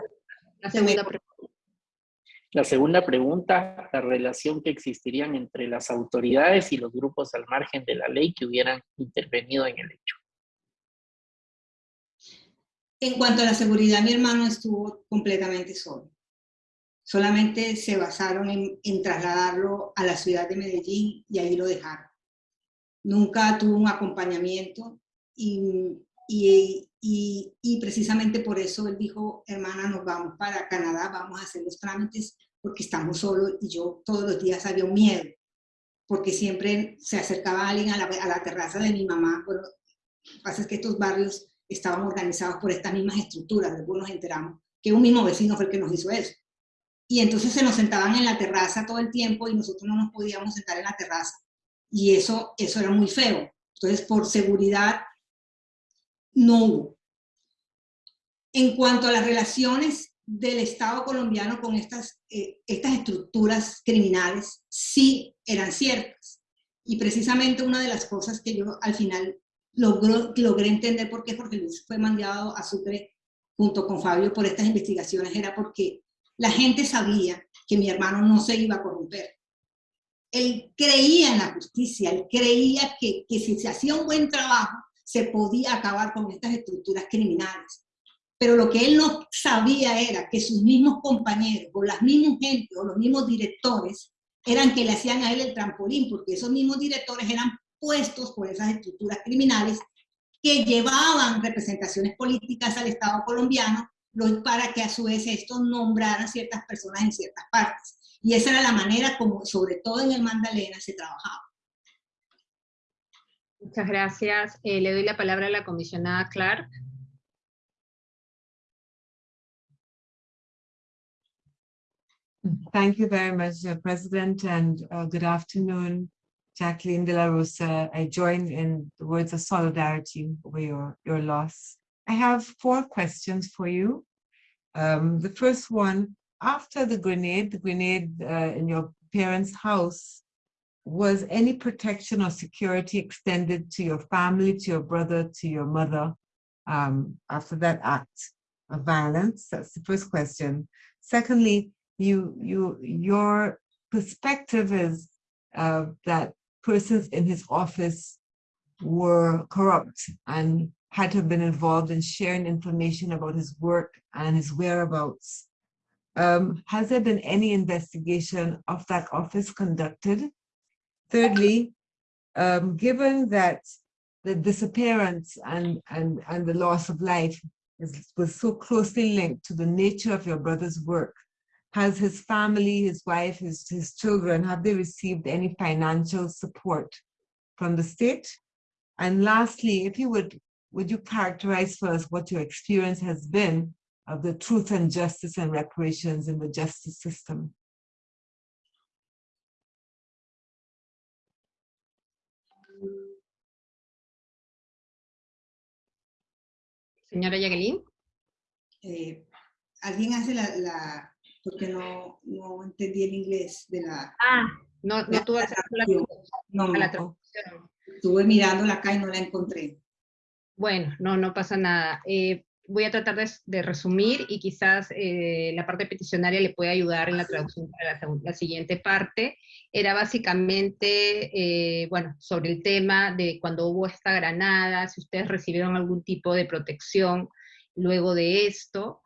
La segunda, la segunda pregunta, la relación que existirían entre las autoridades y los grupos al margen de la ley que hubieran intervenido en el hecho. En cuanto a la seguridad, mi hermano estuvo completamente solo. Solamente se basaron en, trasladarlo a la ciudad de Medellín y ahí lo dejaron. Nunca tuvo un acompañamiento y, y, y, precisamente por eso él dijo, hermana, nos vamos para Canadá, vamos a hacer los trámites porque estamos solos y yo todos los días había un miedo, porque siempre se acercaba alguien a la, a la terraza de mi mamá. Bueno, lo que pasa es que estos barrios estaban organizados por estas mismas estructuras, después nos enteramos que un mismo vecino fue el que nos hizo eso. Y entonces se nos sentaban en la terraza todo el tiempo y nosotros no nos podíamos sentar en la terraza. Y eso, eso era muy feo. Entonces, por seguridad, no hubo. En cuanto a las relaciones del Estado colombiano con estas, eh, estas estructuras criminales, sí eran ciertas. Y precisamente una de las cosas que yo al final logré entender por qué Jorge Luis fue mandado a Sucre junto con Fabio por estas investigaciones era porque la gente sabía que mi hermano no se iba a corromper. Él creía en la justicia, él creía que, que si se hacía un buen trabajo, se podía acabar con estas estructuras criminales. Pero lo que él no sabía era que sus mismos compañeros, o las mismas gente, o los mismos directores, eran que le hacían a él el trampolín, porque esos mismos directores eran puestos por esas estructuras criminales que llevaban representaciones políticas al Estado colombiano para que a su vez estos nombraran ciertas personas en ciertas partes. Y esa era la manera como, sobre todo en el Magdalena, se trabajaba. Muchas gracias. Eh, le doy la palabra a la comisionada Clark. Thank you very much, uh, President, and uh, good afternoon, Jacqueline de la Rosa. I join in the words of solidarity over your, your loss. I have four questions for you. Um, the first one, after the grenade, the grenade uh, in your parents' house, was any protection or security extended to your family, to your brother, to your mother um, after that act of violence? That's the first question. Secondly, you, you, your perspective is uh, that persons in his office were corrupt and had to have been involved in sharing information about his work and his whereabouts. Um, has there been any investigation of that office conducted? Thirdly, um, given that the disappearance and, and, and the loss of life is, was so closely linked to the nature of your brother's work, has his family, his wife, his, his children, have they received any financial support from the state? And lastly, if you would, would you characterize for us what your experience has been of the truth and justice and reparations in the justice system? Señora Jacqueline. Eh, ¿Alguien hace la, la, porque no, no entendí el inglés de la... Ah, no, no tuve acceso a la, no, a la traducción. Estuve mirándola acá y no la encontré. Bueno, no, no pasa nada. Eh, voy a tratar de, de resumir y quizás eh, la parte peticionaria le puede ayudar en la traducción para la, la siguiente parte. Era básicamente, eh, bueno, sobre el tema de cuando hubo esta granada, si ustedes recibieron algún tipo de protección luego de esto,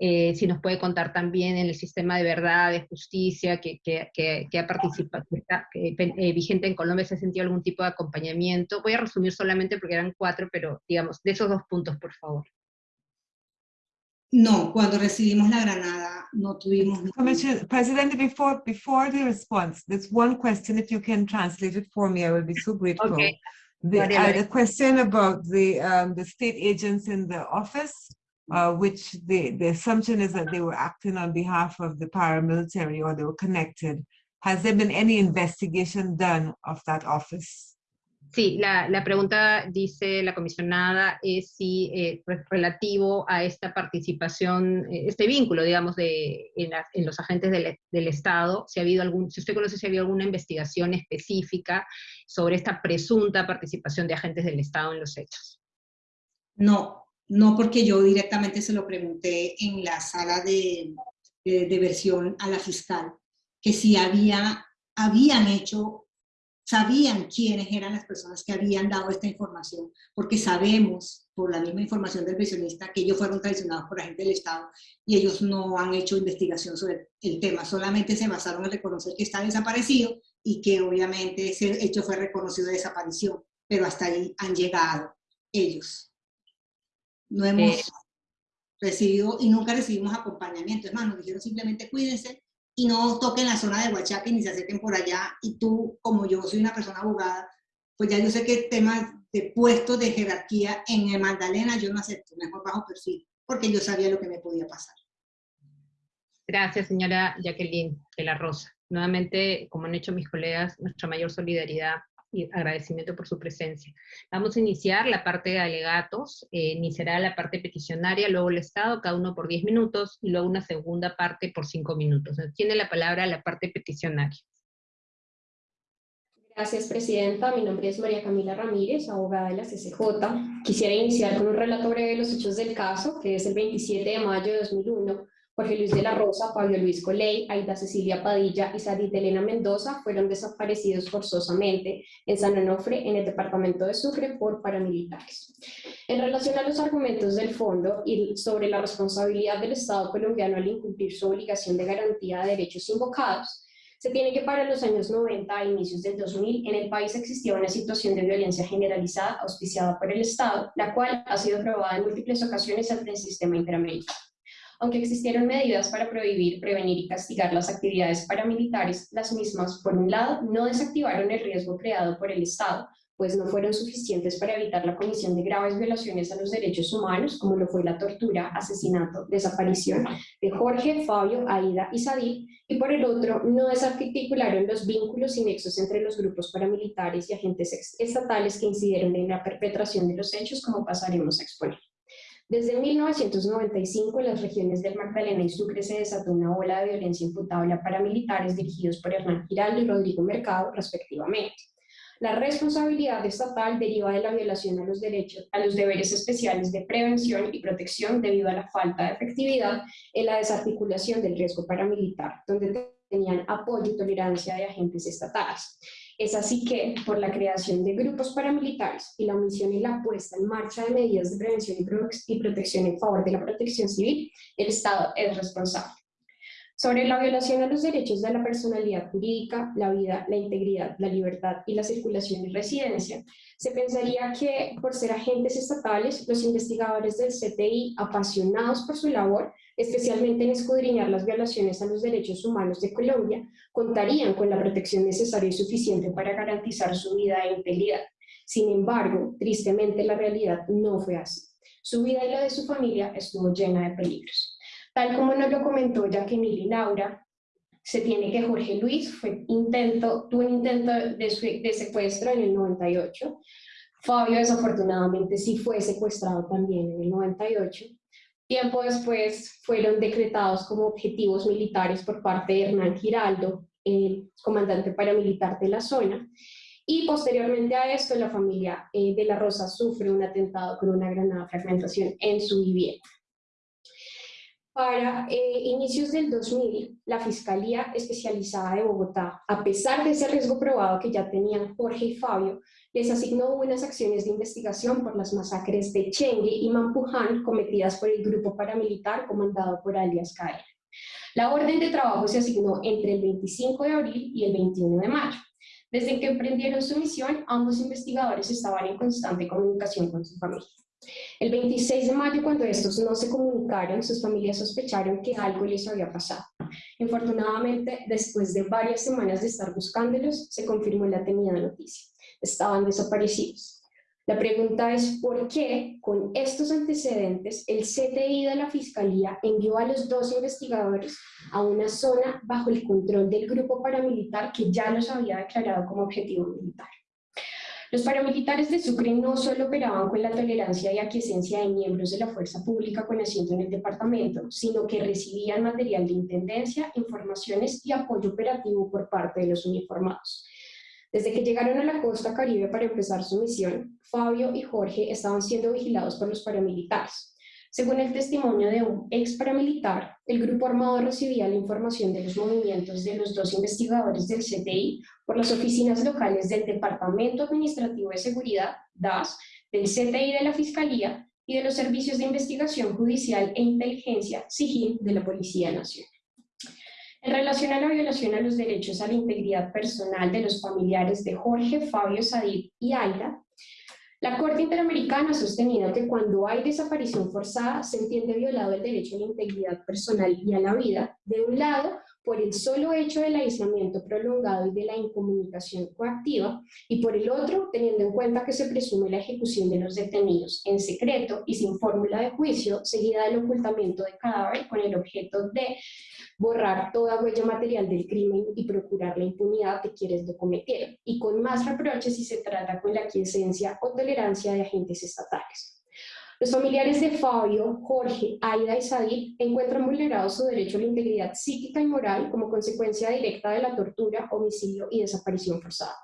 eh, si nos puede contar también en el sistema de verdad, de justicia, que, que, que, ha participado, que está eh, vigente en Colombia, se ha sentido algún tipo de acompañamiento. Voy a resumir solamente porque eran cuatro, pero digamos, de esos dos puntos, por favor. No, cuando recibimos la granada no tuvimos... President, before, before the response, there's one question, if you can translate it for me, I will be so grateful. Okay. The, uh, the question about the, um, the state agents in the office, uh, which the, the assumption is that they were acting on behalf of the paramilitary or they were connected. Has there been any investigation done of that office? Sí, la, la, pregunta, dice la comisionada, es si eh, relativo a esta participación, eh, este vínculo, digamos, de, en, los agentes del, del, Estado, si ha habido algún, si usted conoce si ha habido alguna investigación específica sobre esta presunta participación de agentes del Estado en los hechos. No, no porque yo directamente se lo pregunté en la sala de, de versión a la fiscal, que si había, habían hecho sabían quiénes eran las personas que habían dado esta información, porque sabemos, por la misma información del pensionista, que ellos fueron traicionados por agentes del Estado y ellos no han hecho investigación sobre el tema, solamente se basaron en reconocer que está desaparecido y que obviamente ese hecho fue reconocido de desaparición, pero hasta ahí han llegado ellos. No hemos eh. recibido y nunca recibimos acompañamiento, es más, nos dijeron simplemente cuídense, y no toquen la zona de Huachaque ni se acerquen por allá. Y tú, como yo soy una persona abogada, pues ya yo sé que temas de puestos de jerarquía en el Magdalena yo no acepto, mejor bajo perfil, porque yo sabía lo que me podía pasar. Gracias, señora Jacqueline de la Rosa. Nuevamente, como han hecho mis colegas, nuestra mayor solidaridad y agradecimiento por su presencia. Vamos a iniciar la parte de alegatos, eh, iniciará la parte peticionaria, luego el Estado, cada uno por 10 minutos, y luego una segunda parte por 5 minutos. Tiene la palabra la parte peticionaria. Gracias, Presidenta. Mi nombre es María Camila Ramírez, abogada de la CCJ. Quisiera iniciar con un relato breve de los hechos del caso, que es el 27 de mayo de 2001, Jorge Luis de la Rosa, Pablo Luis Coley, Aida Cecilia Padilla y Sarit Elena Mendoza fueron desaparecidos forzosamente en San Onofre, en el departamento de Sucre, por paramilitares. En relación a los argumentos del fondo y sobre la responsabilidad del Estado colombiano al incumplir su obligación de garantía de derechos invocados, se tiene que para los años 90 a inicios del 2000 en el país existía una situación de violencia generalizada auspiciada por el Estado, la cual ha sido probada en múltiples ocasiones ante el sistema interamericano. Aunque existieron medidas para prohibir, prevenir y castigar las actividades paramilitares, las mismas, por un lado, no desactivaron el riesgo creado por el Estado, pues no fueron suficientes para evitar la comisión de graves violaciones a los derechos humanos, como lo fue la tortura, asesinato, desaparición de Jorge, Fabio, Aida y Sadir, y por el otro, no desarticularon los vínculos y nexos entre los grupos paramilitares y agentes estatales que incidieron en la perpetración de los hechos, como pasaremos a exponer. Desde 1995, en las regiones del Magdalena y Sucre se desató una ola de violencia imputable a paramilitares dirigidos por Hernán Giraldo y Rodrigo Mercado, respectivamente. La responsabilidad estatal deriva de la violación a los derechos, a los deberes especiales de prevención y protección debido a la falta de efectividad en la desarticulación del riesgo paramilitar, donde tenían apoyo y tolerancia de agentes estatales. Es así que, por la creación de grupos paramilitares y la omisión y la puesta en marcha de medidas de prevención y protección en favor de la protección civil, el Estado es responsable. Sobre la violación a los derechos de la personalidad jurídica, la vida, la integridad, la libertad y la circulación y residencia, se pensaría que, por ser agentes estatales, los investigadores del CTI, apasionados por su labor, especialmente en escudriñar las violaciones a los derechos humanos de Colombia, contarían con la protección necesaria y suficiente para garantizar su vida e integridad. Sin embargo, tristemente la realidad no fue así. Su vida y la de su familia estuvo llena de peligros. Tal como nos lo comentó Jacqueline Laura, se tiene que Jorge Luis fue intento, tuvo un intento de, de secuestro en el 98, Fabio desafortunadamente sí fue secuestrado también en el 98, Tiempo después fueron decretados como objetivos militares por parte de Hernán Giraldo, el comandante paramilitar de la zona, y posteriormente a esto la familia eh, de la Rosa sufre un atentado con una granada fragmentación en su vivienda. Para eh, inicios del 2000, la Fiscalía Especializada de Bogotá, a pesar de ese riesgo probado que ya tenían Jorge y Fabio, les asignó unas acciones de investigación por las masacres de Chengue y Mampuján cometidas por el grupo paramilitar comandado por alias Caer. La orden de trabajo se asignó entre el 25 de abril y el 21 de mayo. Desde que emprendieron su misión, ambos investigadores estaban en constante comunicación con su familia. El 26 de mayo, cuando estos no se comunicaron, sus familias sospecharon que algo les había pasado. Infortunadamente, después de varias semanas de estar buscándolos, se confirmó la temida noticia estaban desaparecidos. La pregunta es por qué, con estos antecedentes, el CTI de la Fiscalía envió a los dos investigadores a una zona bajo el control del grupo paramilitar que ya los había declarado como objetivo militar. Los paramilitares de Sucre no solo operaban con la tolerancia y aquiescencia de miembros de la fuerza pública con asiento en el departamento, sino que recibían material de intendencia, informaciones y apoyo operativo por parte de los uniformados. Desde que llegaron a la costa caribe para empezar su misión, Fabio y Jorge estaban siendo vigilados por los paramilitares. Según el testimonio de un ex paramilitar, el grupo armado recibía la información de los movimientos de los dos investigadores del CTI por las oficinas locales del Departamento Administrativo de Seguridad, DAS, del CTI de la Fiscalía y de los Servicios de Investigación Judicial e Inteligencia, SIGIN, de la Policía Nacional. En relación a la violación a los derechos a la integridad personal de los familiares de Jorge, Fabio, Sadid y Aida, la Corte Interamericana ha sostenido que cuando hay desaparición forzada se entiende violado el derecho a la integridad personal y a la vida, de un lado, por el solo hecho del aislamiento prolongado y de la incomunicación coactiva, y por el otro, teniendo en cuenta que se presume la ejecución de los detenidos en secreto y sin fórmula de juicio, seguida del ocultamiento de cadáver con el objeto de borrar toda huella material del crimen y procurar la impunidad de quienes lo cometieron, y con más reproches si se trata con la quiesencia o tolerancia de agentes estatales. Los familiares de Fabio, Jorge, Aida y Sadir encuentran vulnerado su derecho a la integridad psíquica y moral como consecuencia directa de la tortura, homicidio y desaparición forzada.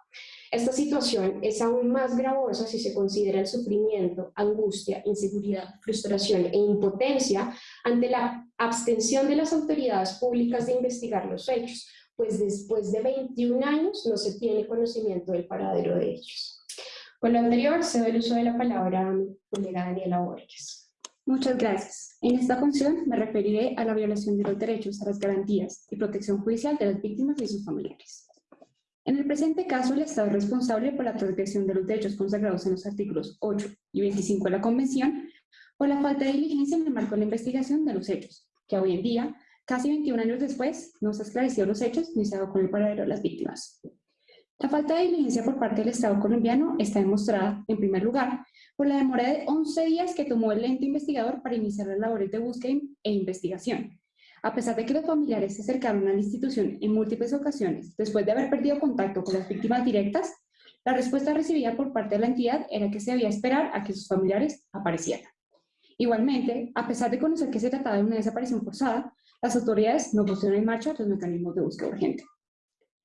Esta situación es aún más gravosa si se considera el sufrimiento, angustia, inseguridad, frustración e impotencia ante la abstención de las autoridades públicas de investigar los hechos, pues después de 21 años no se tiene conocimiento del paradero de ellos. Con lo anterior, cedo el uso de la palabra a mi colega Daniela Borges. Muchas gracias. En esta función me referiré a la violación de los derechos, a las garantías y protección judicial de las víctimas y sus familiares. En el presente caso, el Estado es responsable por la transgresión de los derechos consagrados en los artículos 8 y 25 de la Convención por la falta de diligencia en el marco de la investigación de los hechos, que hoy en día, casi 21 años después, no se ha esclarecido los hechos ni se ha dado con el paradero de las víctimas. La falta de diligencia por parte del Estado colombiano está demostrada, en primer lugar, por la demora de 11 días que tomó el ente investigador para iniciar las labores de búsqueda e investigación, a pesar de que los familiares se acercaron a la institución en múltiples ocasiones, después de haber perdido contacto con las víctimas directas, la respuesta recibida por parte de la entidad era que se debía esperar a que sus familiares aparecieran. Igualmente, a pesar de conocer que se trataba de una desaparición forzada, las autoridades no pusieron en marcha los mecanismos de búsqueda urgente.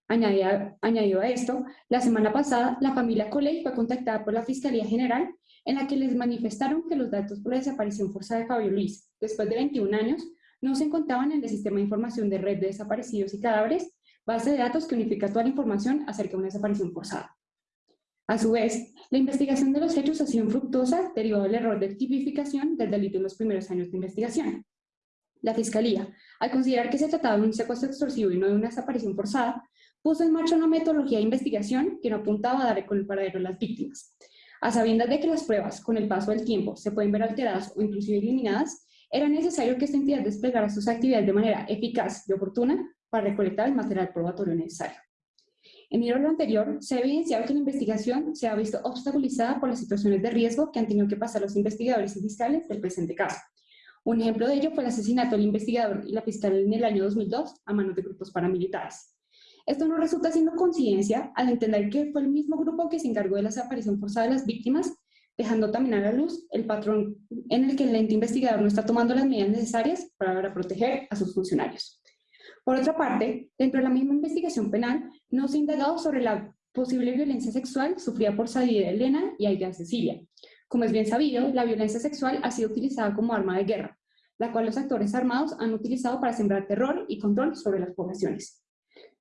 Añadido a esto, la semana pasada, la familia Coley fue contactada por la Fiscalía General en la que les manifestaron que los datos por la desaparición forzada de Fabio Luis, después de 21 años, no se encontraban en el Sistema de Información de Red de Desaparecidos y Cadáveres, base de datos que unifica toda la información acerca de una desaparición forzada. A su vez, la investigación de los hechos ha sido infructuosa derivado del error de tipificación del delito en los primeros años de investigación. La Fiscalía, al considerar que se trataba de un secuestro extorsivo y no de una desaparición forzada, puso en marcha una metodología de investigación que no apuntaba a dar con el paradero de las víctimas. A sabiendas de que las pruebas, con el paso del tiempo, se pueden ver alteradas o inclusive eliminadas, era necesario que esta entidad desplegara sus actividades de manera eficaz y oportuna para recolectar el material probatorio necesario. En el lo anterior, se ha evidenciado que la investigación se ha visto obstaculizada por las situaciones de riesgo que han tenido que pasar los investigadores y fiscales del presente caso. Un ejemplo de ello fue el asesinato del investigador y la fiscal en el año 2002 a manos de grupos paramilitares. Esto no resulta siendo coincidencia al entender que fue el mismo grupo que se encargó de la desaparición forzada de las víctimas dejando también a la luz el patrón en el que el ente investigador no está tomando las medidas necesarias para proteger a sus funcionarios. Por otra parte, dentro de la misma investigación penal, no se ha sobre la posible violencia sexual sufrida por Sadie Elena y Aida Cecilia. Como es bien sabido, la violencia sexual ha sido utilizada como arma de guerra, la cual los actores armados han utilizado para sembrar terror y control sobre las poblaciones.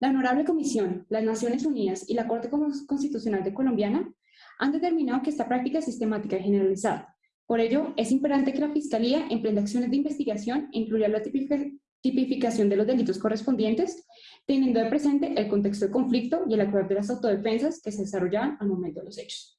La Honorable Comisión, las Naciones Unidas y la Corte Constitucional de Colombiana han determinado que esta práctica es sistemática y generalizada. Por ello, es importante que la Fiscalía emprenda acciones de investigación e incluya la tipificación de los delitos correspondientes, teniendo de presente el contexto de conflicto y el acuerdo de las autodefensas que se desarrollaban al momento de los hechos.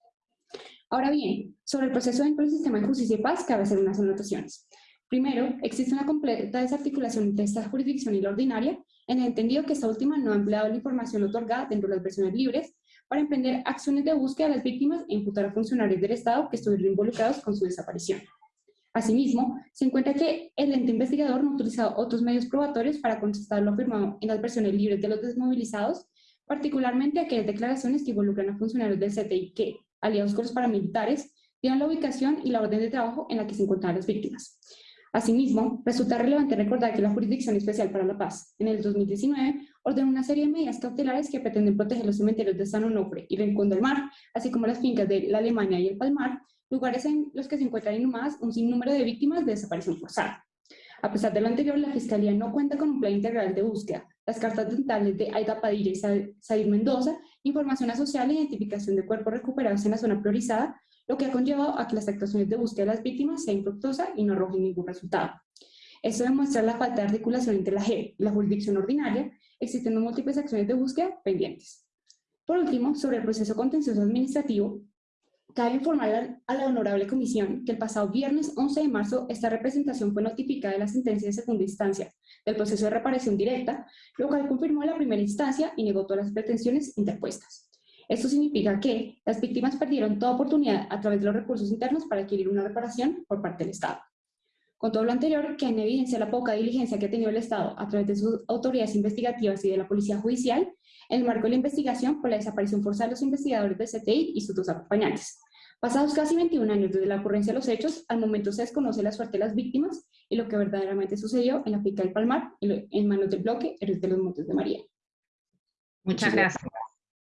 Ahora bien, sobre el proceso dentro del sistema de justicia y paz cabe hacer unas anotaciones. Primero, existe una completa desarticulación entre esta jurisdicción y la ordinaria, en el entendido que esta última no ha empleado la información otorgada dentro de las versiones libres para emprender acciones de búsqueda de las víctimas e imputar a funcionarios del Estado que estuvieron involucrados con su desaparición. Asimismo, se encuentra que el ente investigador no ha utilizado otros medios probatorios para contestar lo afirmado en las versiones libres de los desmovilizados, particularmente aquellas declaraciones que involucran a funcionarios del CTI que, aliados con los paramilitares, dieron la ubicación y la orden de trabajo en la que se encontraban las víctimas. Asimismo, resulta relevante recordar que la Jurisdicción Especial para la Paz, en el 2019, ordenó una serie de medidas cautelares que pretenden proteger los cementerios de San Onofre y Rincón del Mar, así como las fincas de la Alemania y el Palmar, lugares en los que se encuentran inhumadas un sinnúmero de víctimas de desaparición forzada. A pesar de lo anterior, la Fiscalía no cuenta con un plan integral de búsqueda. Las cartas dentales de Aida Padilla y Said Mendoza, información asociada e identificación de cuerpos recuperados en la zona priorizada, lo que ha conllevado a que las actuaciones de búsqueda de las víctimas sean infructuosas y no arrojen ningún resultado. Esto demuestra la falta de articulación entre la JEP y la jurisdicción ordinaria, existiendo múltiples acciones de búsqueda pendientes. Por último, sobre el proceso contencioso administrativo, Cabe informar a la Honorable Comisión que el pasado viernes 11 de marzo esta representación fue notificada de la sentencia de segunda instancia del proceso de reparación directa, lo cual confirmó la primera instancia y negó todas las pretensiones interpuestas. Esto significa que las víctimas perdieron toda oportunidad a través de los recursos internos para adquirir una reparación por parte del Estado. Con todo lo anterior, que en evidencia la poca diligencia que ha tenido el Estado a través de sus autoridades investigativas y de la Policía Judicial, en el marco de la investigación por la desaparición forzada de los investigadores del CTI y sus dos acompañantes. Pasados casi 21 años desde la ocurrencia de los hechos, al momento se desconoce la suerte de las víctimas y lo que verdaderamente sucedió en la pica del Palmar, en manos del bloque Héroes de los Montes de María. Muchas gracias.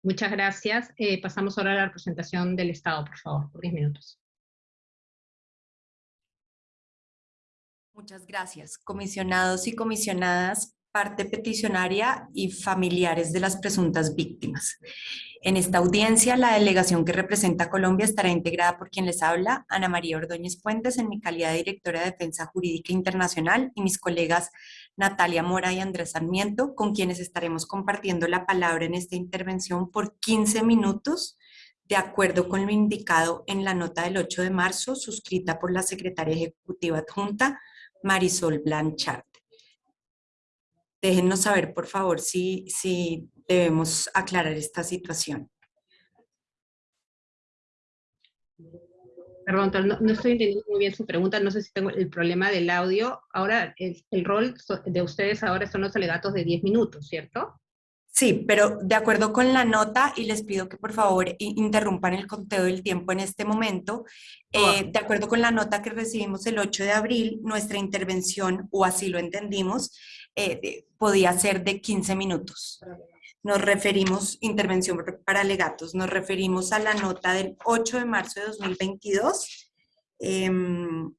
Muchas gracias. Eh, pasamos ahora a la representación del Estado, por favor, por 10 minutos. Muchas gracias. Comisionados y comisionadas, parte peticionaria y familiares de las presuntas víctimas. En esta audiencia, la delegación que representa a Colombia estará integrada por quien les habla, Ana María Ordóñez Puentes, en mi calidad de directora de Defensa Jurídica Internacional, y mis colegas Natalia Mora y Andrés Sarmiento, con quienes estaremos compartiendo la palabra en esta intervención por 15 minutos, de acuerdo con lo indicado en la nota del 8 de marzo, suscrita por la secretaria ejecutiva adjunta, Marisol Blanchard. Déjennos saber, por favor, si, si debemos aclarar esta situación. Perdón, no, estoy entendiendo muy bien su pregunta, no sé si tengo el problema del audio. Ahora, el, el rol de ustedes ahora son los alegatos de 10 minutos, ¿cierto? Sí, pero de acuerdo con la nota, y les pido que por favor interrumpan el conteo del tiempo en este momento, eh, de acuerdo con la nota que recibimos el 8 de abril, nuestra intervención, o así lo entendimos, eh, podía ser de 15 minutos. Nos referimos, intervención para alegatos, nos referimos a la nota del 8 de marzo de 2022, em,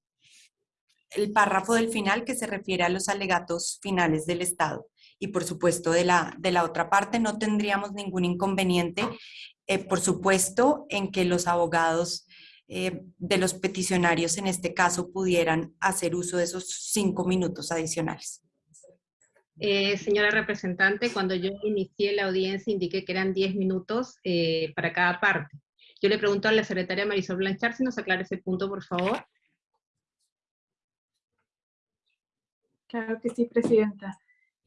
el párrafo del final que se refiere a los alegatos finales del Estado y por supuesto de la, de la otra parte no tendríamos ningún inconveniente, eh, por supuesto, en que los abogados eh, de los peticionarios en este caso pudieran hacer uso de esos cinco minutos adicionales. Eh, señora representante, cuando yo inicié la audiencia indiqué que eran diez minutos para cada parte. Yo le pregunto a la secretaria Marisol Blanchard si nos aclara ese punto, por favor. Claro que sí, Presidenta.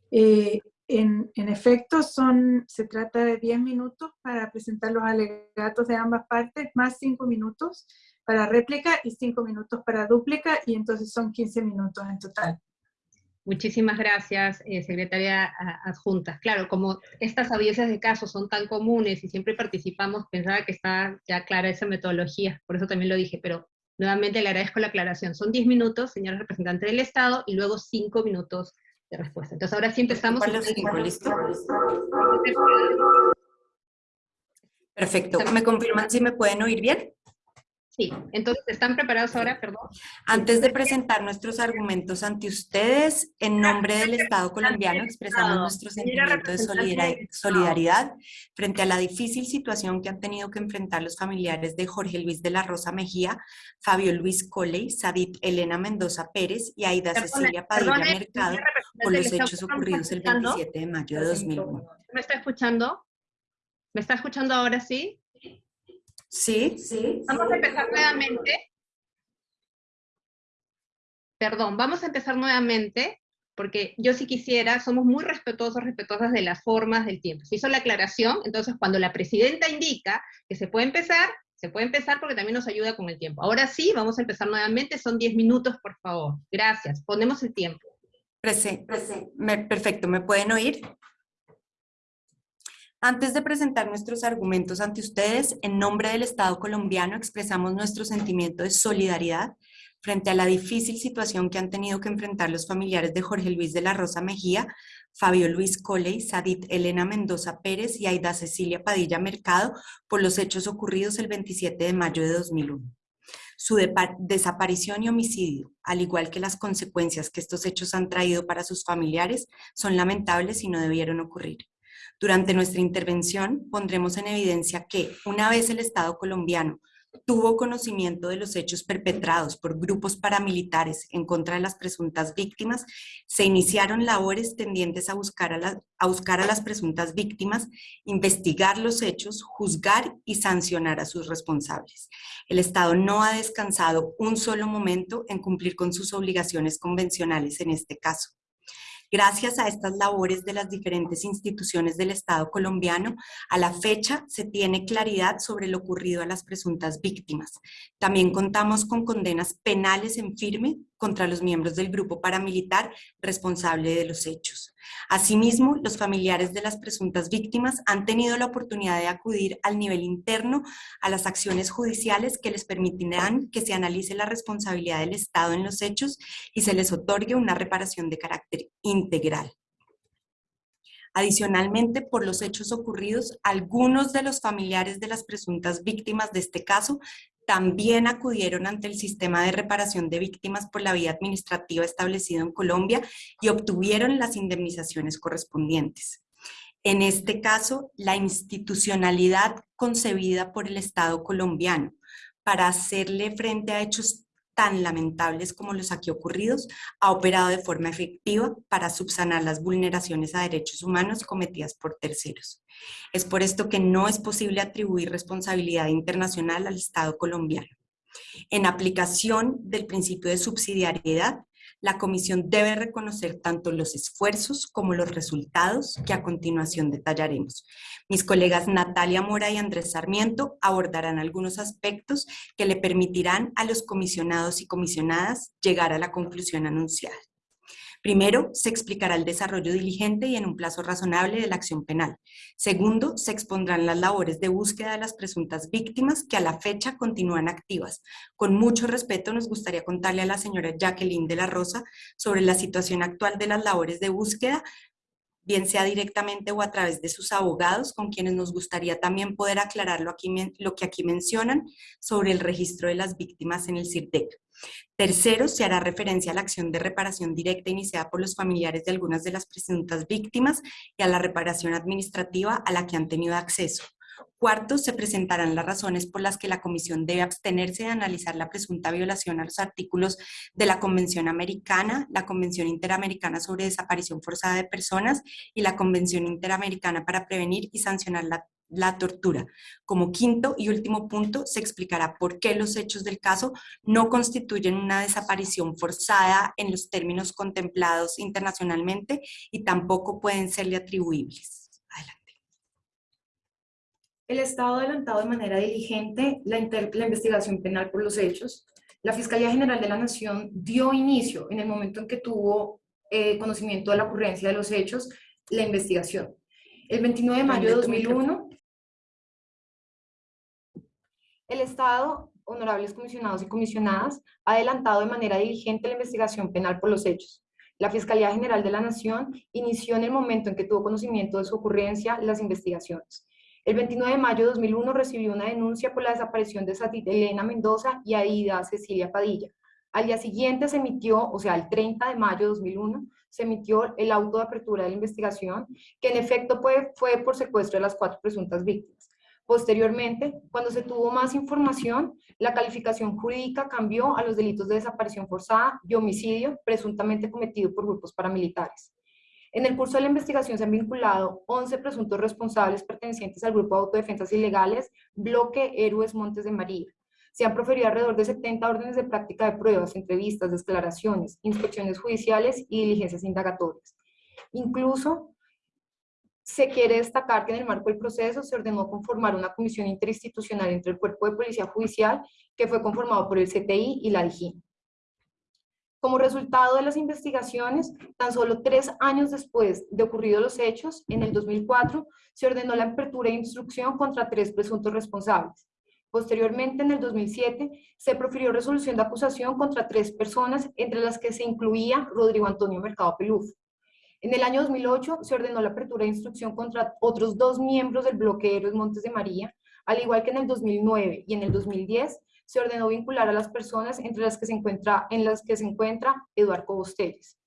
Eh, en, efecto, son, se trata de 10 minutos para presentar los alegatos de ambas partes, más 5 minutos para réplica y 5 minutos para dúplica, y entonces son 15 minutos en total. Muchísimas gracias, eh, secretaria adjunta. Claro, como estas audiencias de casos son tan comunes y siempre participamos, pensaba que está ya clara esa metodología, por eso también lo dije, pero nuevamente le agradezco la aclaración. Son 10 minutos, señora representante del Estado, y luego 5 minutos respuesta. Entonces ahora sí empezamos. Perfecto. ¿Me confirman si me pueden oír bien? Sí, entonces, ¿están preparados ahora? Perdón. Antes de presentar nuestros argumentos ante ustedes, en nombre del Estado colombiano expresamos nuestro sentimiento de solidaridad frente a la difícil situación que han tenido que enfrentar los familiares de Jorge Luis de la Rosa Mejía, Fabio Luis Coley, Sadit Elena Mendoza Pérez y Aida Cecilia Padilla Mercado por los hechos ocurridos el 27 de mayo de 2001. ¿Me está escuchando? ¿Me está escuchando ahora sí? Sí, sí. Vamos a empezar nuevamente. Perdón, vamos a empezar nuevamente, porque yo si quisiera, somos muy respetuosos, respetuosas de las formas del tiempo. Se hizo la aclaración, entonces cuando la presidenta indica que se puede empezar, se puede empezar porque también nos ayuda con el tiempo. Ahora sí, vamos a empezar nuevamente, son 10 minutos, por favor. Gracias, ponemos el tiempo. Perfecto, ¿me pueden oír? Antes de presentar nuestros argumentos ante ustedes, en nombre del Estado colombiano expresamos nuestro sentimiento de solidaridad frente a la difícil situación que han tenido que enfrentar los familiares de Jorge Luis de la Rosa Mejía, Fabio Luis Coley, Sadit Elena Mendoza Pérez y Aida Cecilia Padilla Mercado por los hechos ocurridos el 27 de mayo de 2001. Su desaparición y homicidio, al igual que las consecuencias que estos hechos han traído para sus familiares, son lamentables y no debieron ocurrir. Durante nuestra intervención pondremos en evidencia que, una vez el Estado colombiano tuvo conocimiento de los hechos perpetrados por grupos paramilitares en contra de las presuntas víctimas, se iniciaron labores tendientes a buscar a, las presuntas víctimas, investigar los hechos, juzgar y sancionar a sus responsables. El Estado no ha descansado un solo momento en cumplir con sus obligaciones convencionales en este caso. Gracias a estas labores de las diferentes instituciones del Estado colombiano, a la fecha se tiene claridad sobre lo ocurrido a las presuntas víctimas. También contamos con condenas penales en firme contra los miembros del grupo paramilitar responsable de los hechos. Asimismo, los familiares de las presuntas víctimas han tenido la oportunidad de acudir al nivel interno a las acciones judiciales que les permitirán que se analice la responsabilidad del Estado en los hechos y se les otorgue una reparación de carácter integral. Adicionalmente, por los hechos ocurridos, algunos de los familiares de las presuntas víctimas de este caso también acudieron ante el sistema de reparación de víctimas por la vía administrativa establecido en Colombia y obtuvieron las indemnizaciones correspondientes. En este caso, la institucionalidad concebida por el Estado colombiano para hacerle frente a hechos tan lamentables como los aquí ocurridos, ha operado de forma efectiva para subsanar las vulneraciones a derechos humanos cometidas por terceros. Es por esto que no es posible atribuir responsabilidad internacional al Estado colombiano. En aplicación del principio de subsidiariedad, la Comisión debe reconocer tanto los esfuerzos como los resultados que a continuación detallaremos. Mis colegas Natalia Mora y Andrés Sarmiento abordarán algunos aspectos que le permitirán a los comisionados y comisionadas llegar a la conclusión anunciada. Primero, se explicará el desarrollo diligente y en un plazo razonable de la acción penal. Segundo, se expondrán las labores de búsqueda de las presuntas víctimas que a la fecha continúan activas. Con mucho respeto nos gustaría contarle a la señora Jacqueline de la Rosa sobre la situación actual de las labores de búsqueda, bien sea directamente o a través de sus abogados, con quienes nos gustaría también poder aclarar lo, aquí, lo que aquí mencionan sobre el registro de las víctimas en el CIRDEC. Tercero, se hará referencia a la acción de reparación directa iniciada por los familiares de algunas de las presuntas víctimas y a la reparación administrativa a la que han tenido acceso. Cuarto, se presentarán las razones por las que la Comisión debe abstenerse de analizar la presunta violación a los artículos de la Convención Americana, la Convención Interamericana sobre Desaparición Forzada de Personas y la Convención Interamericana para Prevenir y Sancionar la, la tortura. Como quinto y último punto, se explicará por qué los hechos del caso no constituyen una desaparición forzada en los términos contemplados internacionalmente y tampoco pueden serle atribuibles. El Estado ha adelantado de manera diligente la, la, investigación penal por los hechos. La Fiscalía General de la Nación dio inicio, en el momento en que tuvo eh, conocimiento de la ocurrencia de los hechos, la investigación. El 29 de mayo de 2001, el Estado, honorables comisionados y comisionadas, ha adelantado de manera diligente la investigación penal por los hechos. La Fiscalía General de la Nación inició en el momento en que tuvo conocimiento de su ocurrencia las investigaciones. El 29 de mayo de 2001 recibió una denuncia por la desaparición de Elena Mendoza y Aida Cecilia Padilla. Al día siguiente se emitió, o sea, el 30 de mayo de 2001, se emitió el auto de apertura de la investigación, que en efecto fue, fue por secuestro de las cuatro presuntas víctimas. Posteriormente, cuando se tuvo más información, la calificación jurídica cambió a los delitos de desaparición forzada y homicidio presuntamente cometido por grupos paramilitares. En el curso de la investigación se han vinculado 11 presuntos responsables pertenecientes al Grupo de Autodefensas Ilegales, Bloque Héroes Montes de María. Se han proferido alrededor de 70 órdenes de práctica de pruebas, entrevistas, declaraciones, inspecciones judiciales y diligencias indagatorias. Incluso se quiere destacar que en el marco del proceso se ordenó conformar una comisión interinstitucional entre el Cuerpo de Policía Judicial, que fue conformado por el CTI y la DIGIN. Como resultado de las investigaciones, tan solo tres años después de ocurridos los hechos, en el 2004, se ordenó la apertura de instrucción contra tres presuntos responsables. Posteriormente, en el 2007, se profirió resolución de acusación contra tres personas, entre las que se incluía Rodrigo Antonio Mercado Peluf. En el año 2008, se ordenó la apertura de instrucción contra otros dos miembros del bloque Héroes Montes de María, al igual que en el 2009 y en el 2010, se ordenó vincular a las personas entre las que se encuentra, en las que se encuentra Eduardo Cobosteles.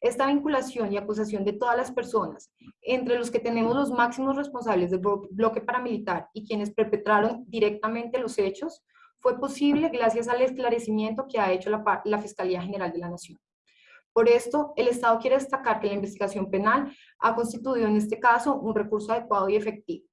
Esta vinculación y acusación de todas las personas, entre los que tenemos los máximos responsables del bloque paramilitar y quienes perpetraron directamente los hechos, fue posible gracias al esclarecimiento que ha hecho la, la Fiscalía General de la Nación. Por esto, el Estado quiere destacar que la investigación penal ha constituido en este caso un recurso adecuado y efectivo.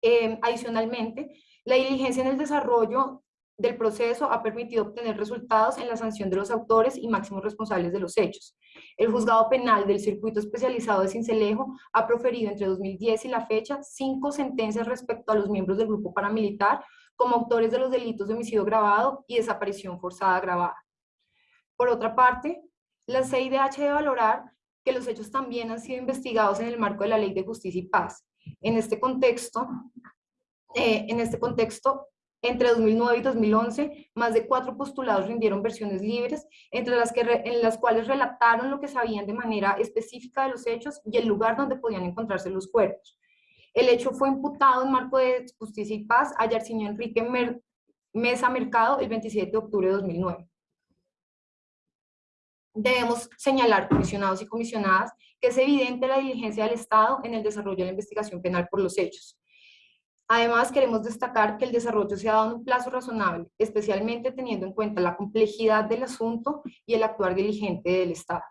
Eh, adicionalmente, la diligencia en el desarrollo del proceso ha permitido obtener resultados en la sanción de los autores y máximos responsables de los hechos. El juzgado penal del circuito especializado de Cincelejo ha proferido entre 2010 y la fecha cinco sentencias respecto a los miembros del grupo paramilitar como autores de los delitos de homicidio grabado y desaparición forzada grabada. Por otra parte, la CIDH debe valorar que los hechos también han sido investigados en el marco de la Ley de Justicia y Paz. En este contexto, eh, en este contexto entre 2009 y 2011, más de cuatro postulados rindieron versiones libres, entre las que en las cuales relataron lo que sabían de manera específica de los hechos y el lugar donde podían encontrarse los cuerpos. El hecho fue imputado en marco de Justicia y Paz a Yarcinio Enrique Mesa Mercado el 27 de octubre de 2009. Debemos señalar, comisionados y comisionadas, que es evidente la diligencia del Estado en el desarrollo de la investigación penal por los hechos. Además, queremos destacar que el desarrollo se ha dado en un plazo razonable, especialmente teniendo en cuenta la complejidad del asunto y el actuar diligente del Estado.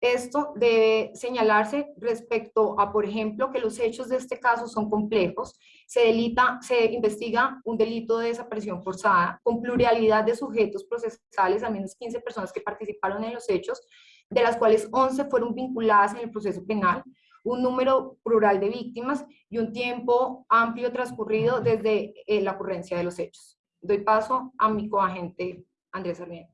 Esto debe señalarse respecto a, por ejemplo, que los hechos de este caso son complejos, se, delita, se investiga un delito de desaparición forzada con pluralidad de sujetos procesales, al menos 15 personas que participaron en los hechos, de las cuales 11 fueron vinculadas en el proceso penal, un número plural de víctimas y un tiempo amplio transcurrido desde eh, la ocurrencia de los hechos. Doy paso a mi coagente Andrés Sarmiento.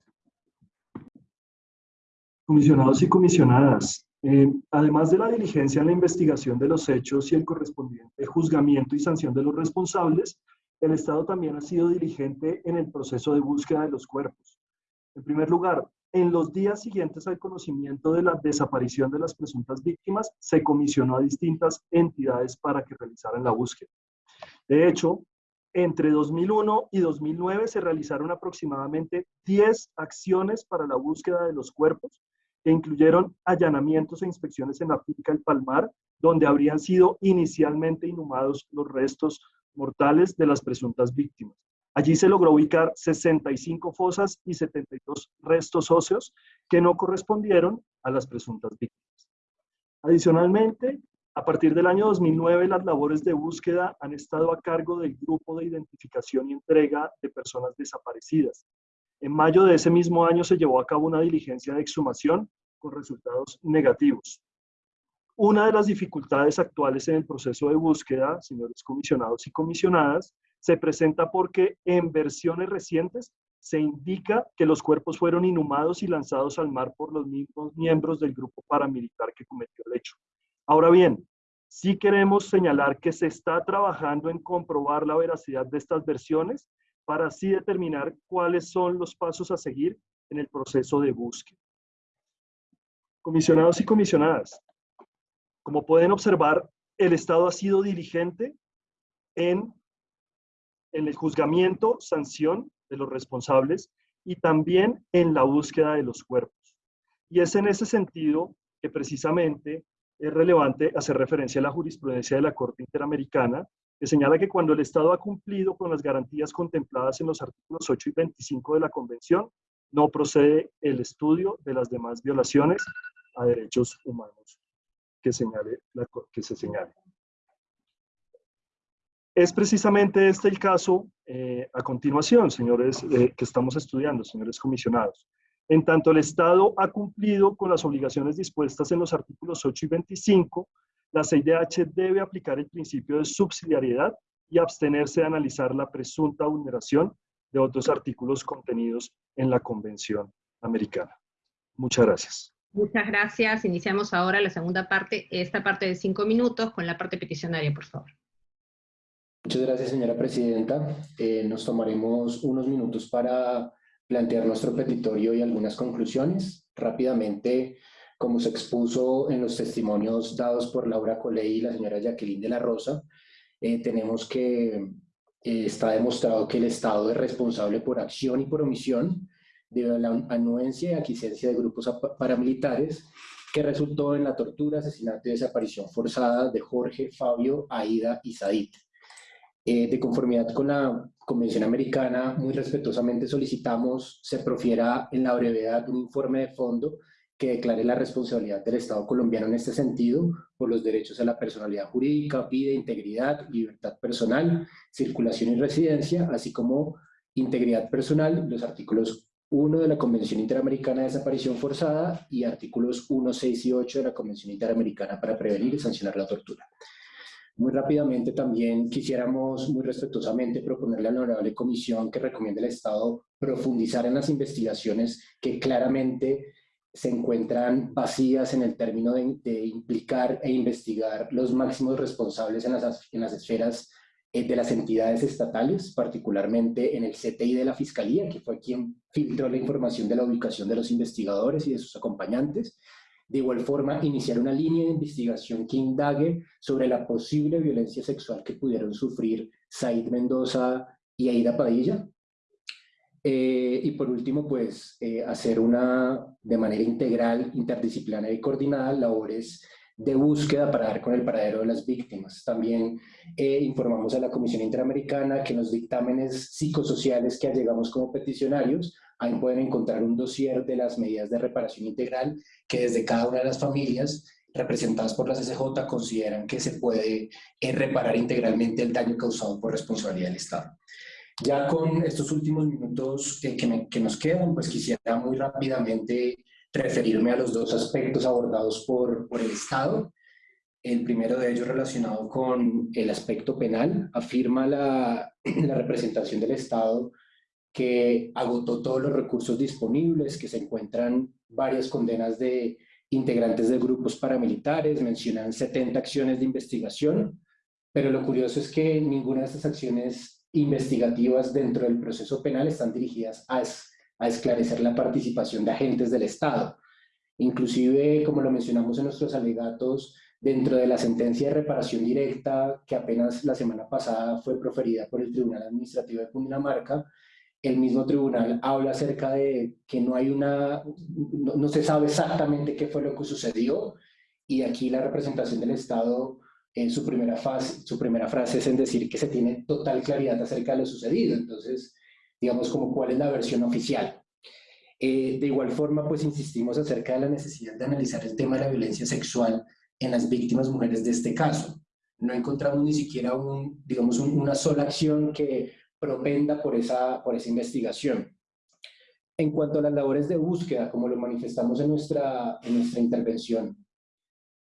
Comisionados y comisionadas, eh, además de la diligencia en la investigación de los hechos y el correspondiente juzgamiento y sanción de los responsables, el Estado también ha sido diligente en el proceso de búsqueda de los cuerpos. En primer lugar, en los días siguientes al conocimiento de la desaparición de las presuntas víctimas, se comisionó a distintas entidades para que realizaran la búsqueda. De hecho, entre 2001 y 2009 se realizaron aproximadamente 10 acciones para la búsqueda de los cuerpos, que incluyeron allanamientos e inspecciones en la finca El Palmar, donde habrían sido inicialmente inhumados los restos mortales de las presuntas víctimas. Allí se logró ubicar 65 fosas y 72 restos óseos que no correspondieron a las presuntas víctimas. Adicionalmente, a partir del año 2009, las labores de búsqueda han estado a cargo del Grupo de Identificación y Entrega de Personas Desaparecidas. En mayo de ese mismo año se llevó a cabo una diligencia de exhumación con resultados negativos. Una de las dificultades actuales en el proceso de búsqueda, señores comisionados y comisionadas, se presenta porque en versiones recientes se indica que los cuerpos fueron inhumados y lanzados al mar por los mismos miembros del grupo paramilitar que cometió el hecho. Ahora bien, sí queremos señalar que se está trabajando en comprobar la veracidad de estas versiones para así determinar cuáles son los pasos a seguir en el proceso de búsqueda. Comisionados y comisionadas, como pueden observar, el Estado ha sido diligente en en el juzgamiento, sanción de los responsables y también en la búsqueda de los cuerpos. Y es en ese sentido que precisamente es relevante hacer referencia a la jurisprudencia de la Corte Interamericana, que señala que cuando el Estado ha cumplido con las garantías contempladas en los artículos 8 y 25 de la Convención, no procede el estudio de las demás violaciones a derechos humanos que, señale que se señale. Es precisamente este el caso eh, a continuación, señores, eh, que estamos estudiando, señores comisionados. En tanto el Estado ha cumplido con las obligaciones dispuestas en los artículos 8 y 25, la CIDH debe aplicar el principio de subsidiariedad y abstenerse de analizar la presunta vulneración de otros artículos contenidos en la Convención Americana. Muchas gracias. Muchas gracias. Iniciamos ahora la segunda parte, esta parte de cinco minutos, con la parte peticionaria, por favor. Muchas gracias, señora presidenta. Eh, nos tomaremos unos minutos para plantear nuestro petitorio y algunas conclusiones. Rápidamente, como se expuso en los testimonios dados por Laura Coley y la señora Jacqueline de la Rosa, eh, tenemos que eh, está demostrado que el Estado es responsable por acción y por omisión de la anuencia y aquiescencia de grupos paramilitares que resultó en la tortura, asesinato y desaparición forzada de Jorge, Fabio, Aida y Said. Eh, de conformidad con la Convención Americana, muy respetuosamente solicitamos se profiera en la brevedad un informe de fondo que declare la responsabilidad del Estado colombiano en este sentido por los derechos a la personalidad jurídica, vida, integridad, libertad personal, circulación y residencia, así como integridad personal, los artículos 1 de la Convención Interamericana de Desaparición Forzada y artículos 1, 6 y 8 de la Convención Interamericana para prevenir y sancionar la tortura. Muy rápidamente también quisiéramos muy respetuosamente proponerle a la honorable comisión que recomiende al Estado profundizar en las investigaciones que claramente se encuentran vacías en el término de, implicar e investigar los máximos responsables en las, en las esferas de las entidades estatales, particularmente en el CTI de la Fiscalía, que fue quien filtró la información de la ubicación de los investigadores y de sus acompañantes. De igual forma, iniciar una línea de investigación que indague sobre la posible violencia sexual que pudieron sufrir Said Mendoza y Aida Padilla, eh, y por último, pues eh, hacer una, de manera integral, interdisciplinaria y coordinada, labores de búsqueda para dar con el paradero de las víctimas. También eh, informamos a la Comisión Interamericana que en los dictámenes psicosociales que llegamos como peticionarios, ahí pueden encontrar un dossier de las medidas de reparación integral que desde cada una de las familias representadas por las SJ consideran que se puede reparar integralmente el daño causado por responsabilidad del Estado. Ya con estos últimos minutos que, nos quedan, pues quisiera muy rápidamente referirme a los dos aspectos abordados por, por el Estado. El primero de ellos relacionado con el aspecto penal. Afirma la, la representación del Estado que agotó todos los recursos disponibles, que se encuentran varias condenas de integrantes de grupos paramilitares, mencionan 70 acciones de investigación, pero lo curioso es que ninguna de estas acciones investigativas dentro del proceso penal están dirigidas a, a esclarecer la participación de agentes del Estado. Inclusive, como lo mencionamos en nuestros alegatos, dentro de la sentencia de reparación directa que apenas la semana pasada fue proferida por el Tribunal Administrativo de Cundinamarca, el mismo tribunal habla acerca de que no hay una, no, no se sabe exactamente qué fue lo que sucedió y aquí la representación del Estado en su primera, fase, su primera frase es en decir que se tiene total claridad acerca de lo sucedido. Entonces, digamos como cuál es la versión oficial. Eh, de igual forma, pues insistimos acerca de la necesidad de analizar el tema de la violencia sexual en las víctimas mujeres de este caso. No encontramos ni siquiera un, digamos, una sola acción que propenda por esa, por esa investigación. En cuanto a las labores de búsqueda, como lo manifestamos en nuestra, en nuestra intervención,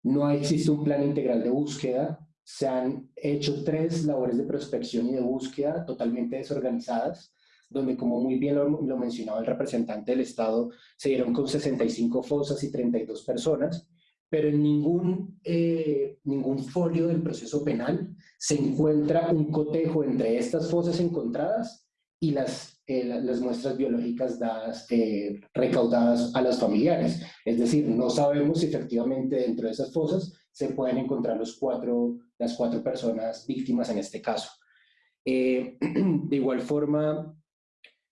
no existe un plan integral de búsqueda, se han hecho tres labores de prospección y de búsqueda totalmente desorganizadas, donde como muy bien lo, mencionaba el representante del Estado, se dieron con 65 fosas y 32 personas, pero en ningún, eh, ningún folio del proceso penal se encuentra un cotejo entre estas fosas encontradas y las eh, las muestras biológicas dadas, eh, recaudadas a las familiares. Es decir, no sabemos si efectivamente dentro de esas fosas se pueden encontrar los cuatro, las cuatro personas víctimas en este caso. De igual forma,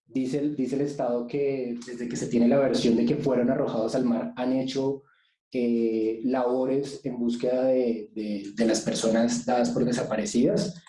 dice, dice el Estado que desde que se tiene la versión de que fueron arrojados al mar, han hecho labores en búsqueda de, de, de las personas dadas por desaparecidas.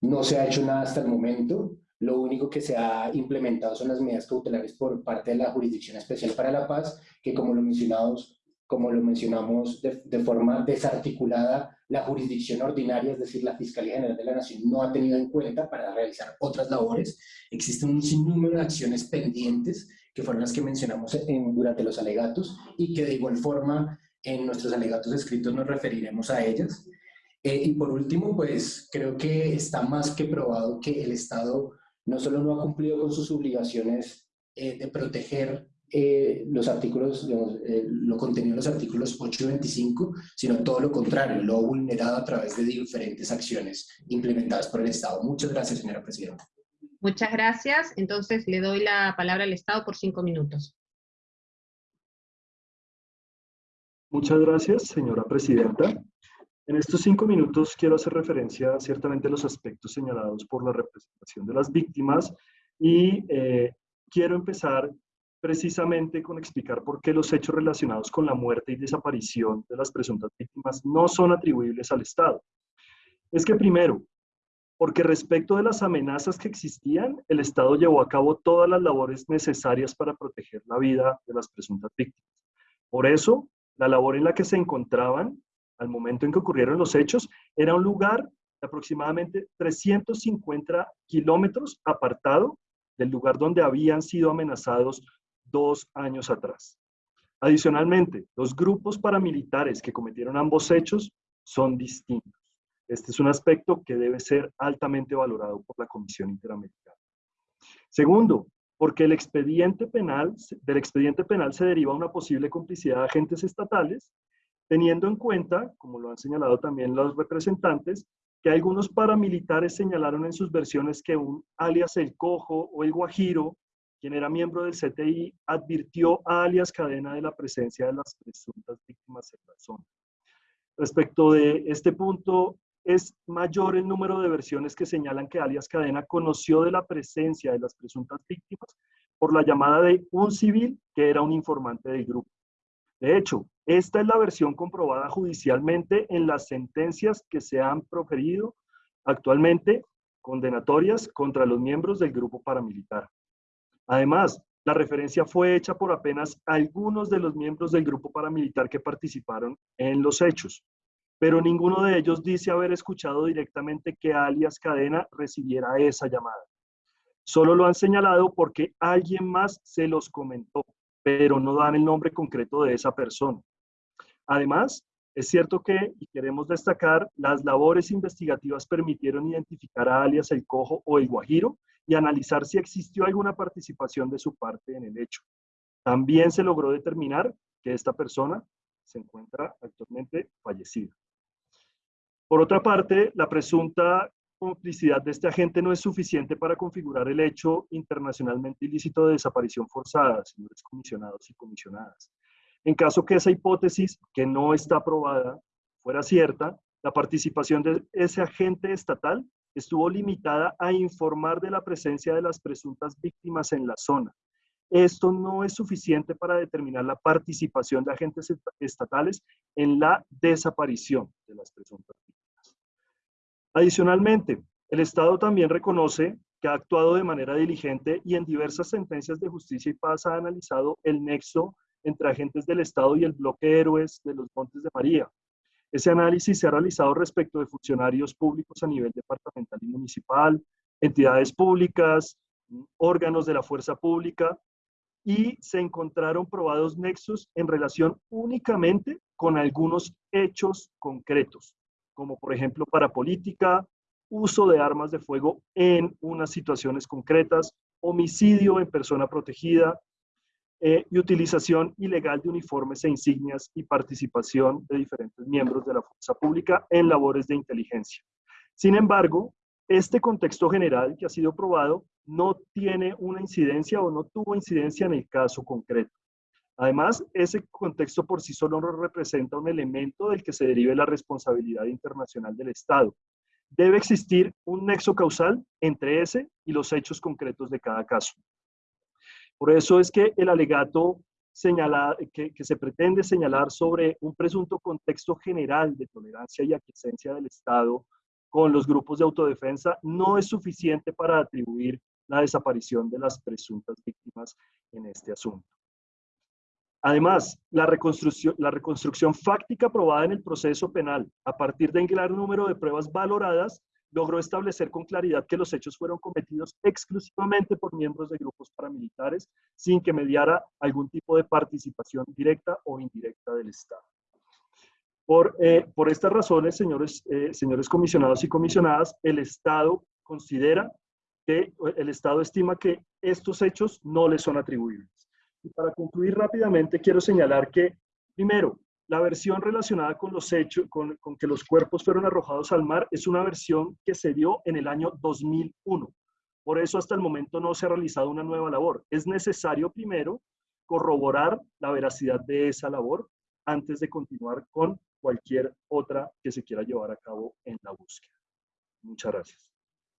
No se ha hecho nada hasta el momento. Lo único que se ha implementado son las medidas cautelares por parte de la Jurisdicción Especial para la Paz, que como lo, mencionamos, como lo mencionamos de, forma desarticulada, la jurisdicción ordinaria, es decir, la Fiscalía General de la Nación, no ha tenido en cuenta para realizar otras labores. Existen un sinnúmero de acciones pendientes, que fueron las que mencionamos en, durante los alegatos, y que de igual forma en nuestros alegatos escritos nos referiremos a ellas. Eh, y por último, pues creo que está más que probado que el Estado no solo no ha cumplido con sus obligaciones eh, de proteger eh, los artículos, digamos, eh, lo contenido en los artículos 8 y 25, sino todo lo contrario, lo vulnerado a través de diferentes acciones implementadas por el Estado. Muchas gracias, señora Presidenta. Muchas gracias. Entonces le doy la palabra al Estado por cinco minutos. Muchas gracias, señora Presidenta. En estos cinco minutos quiero hacer referencia ciertamente a los aspectos señalados por la representación de las víctimas y eh, quiero empezar precisamente con explicar por qué los hechos relacionados con la muerte y desaparición de las presuntas víctimas no son atribuibles al Estado. Es que primero, porque respecto de las amenazas que existían, el Estado llevó a cabo todas las labores necesarias para proteger la vida de las presuntas víctimas. Por eso, la labor en la que se encontraban al momento en que ocurrieron los hechos era un lugar de aproximadamente 350 kilómetros apartado del lugar donde habían sido amenazados dos años atrás. Adicionalmente, los grupos paramilitares que cometieron ambos hechos son distintos. Este es un aspecto que debe ser altamente valorado por la Comisión Interamericana. Segundo, porque el expediente penal, del expediente penal se deriva una posible complicidad de agentes estatales, teniendo en cuenta, como lo han señalado también los representantes, que algunos paramilitares señalaron en sus versiones que un alias El Cojo o El Guajiro, quien era miembro del CTI, advirtió a alias Cadena de la presencia de las presuntas víctimas en la zona. Respecto de este punto, es mayor el número de versiones que señalan que alias Cadena conoció de la presencia de las presuntas víctimas por la llamada de un civil que era un informante del grupo. De hecho, esta es la versión comprobada judicialmente en las sentencias que se han proferido actualmente condenatorias contra los miembros del grupo paramilitar. Además, la referencia fue hecha por apenas algunos de los miembros del grupo paramilitar que participaron en los hechos pero ninguno de ellos dice haber escuchado directamente que alias Cadena recibiera esa llamada. Solo lo han señalado porque alguien más se los comentó, pero no dan el nombre concreto de esa persona. Además, es cierto que, y queremos destacar, las labores investigativas permitieron identificar a alias El Cojo o El Guajiro y analizar si existió alguna participación de su parte en el hecho. También se logró determinar que esta persona se encuentra actualmente fallecida. Por otra parte, la presunta complicidad de este agente no es suficiente para configurar el hecho internacionalmente ilícito de desaparición forzada, señores comisionados y comisionadas. En caso que esa hipótesis, que no está aprobada, fuera cierta, la participación de ese agente estatal estuvo limitada a informar de la presencia de las presuntas víctimas en la zona. Esto no es suficiente para determinar la participación de agentes estatales en la desaparición de las presuntas víctimas. Adicionalmente, el Estado también reconoce que ha actuado de manera diligente y en diversas sentencias de justicia y paz ha analizado el nexo entre agentes del Estado y el bloque Héroes de los Montes de María. Ese análisis se ha realizado respecto de funcionarios públicos a nivel departamental y municipal, entidades públicas, órganos de la fuerza pública, y se encontraron probados nexos en relación únicamente con algunos hechos concretos como por ejemplo para política, uso de armas de fuego en unas situaciones concretas, homicidio en persona protegida eh, y utilización ilegal de uniformes e insignias y participación de diferentes miembros de la fuerza pública en labores de inteligencia. Sin embargo, este contexto general que ha sido probado no tiene una incidencia o no tuvo incidencia en el caso concreto. Además, ese contexto por sí solo no representa un elemento del que se derive la responsabilidad internacional del Estado. Debe existir un nexo causal entre ese y los hechos concretos de cada caso. Por eso es que el alegato que, se pretende señalar sobre un presunto contexto general de tolerancia y aquiescencia del Estado con los grupos de autodefensa no es suficiente para atribuir la desaparición de las presuntas víctimas en este asunto. Además, la reconstrucción, la reconstrucción fáctica aprobada en el proceso penal, a partir de un gran número de pruebas valoradas, logró establecer con claridad que los hechos fueron cometidos exclusivamente por miembros de grupos paramilitares, sin que mediara algún tipo de participación directa o indirecta del Estado. Por, eh, estas razones, señores, eh, señores comisionados y comisionadas, el Estado considera que el Estado estima que estos hechos no le son atribuibles. Y para concluir rápidamente, quiero señalar que, primero, la versión relacionada con los hechos, con, que los cuerpos fueron arrojados al mar, es una versión que se dio en el año 2001. Por eso hasta el momento no se ha realizado una nueva labor. Es necesario primero corroborar la veracidad de esa labor antes de continuar con cualquier otra que se quiera llevar a cabo en la búsqueda. Muchas gracias.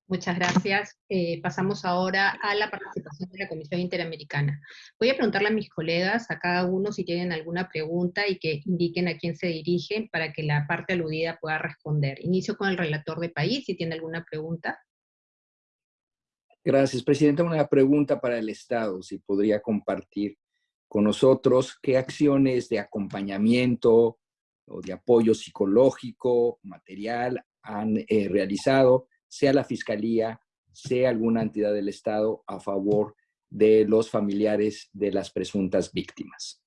Muchas gracias. Eh, pasamos ahora a la participación de la Comisión Interamericana. Voy a preguntarle a mis colegas, a cada uno, si tienen alguna pregunta y que indiquen a quién se dirigen para que la parte aludida pueda responder. Inicio con el relator de país, si tiene alguna pregunta. Gracias, Presidenta. Una pregunta para el Estado, si podría compartir con nosotros qué acciones de acompañamiento o de apoyo psicológico, material han eh, realizado sea la Fiscalía, sea alguna entidad del Estado a favor de los familiares de las presuntas víctimas.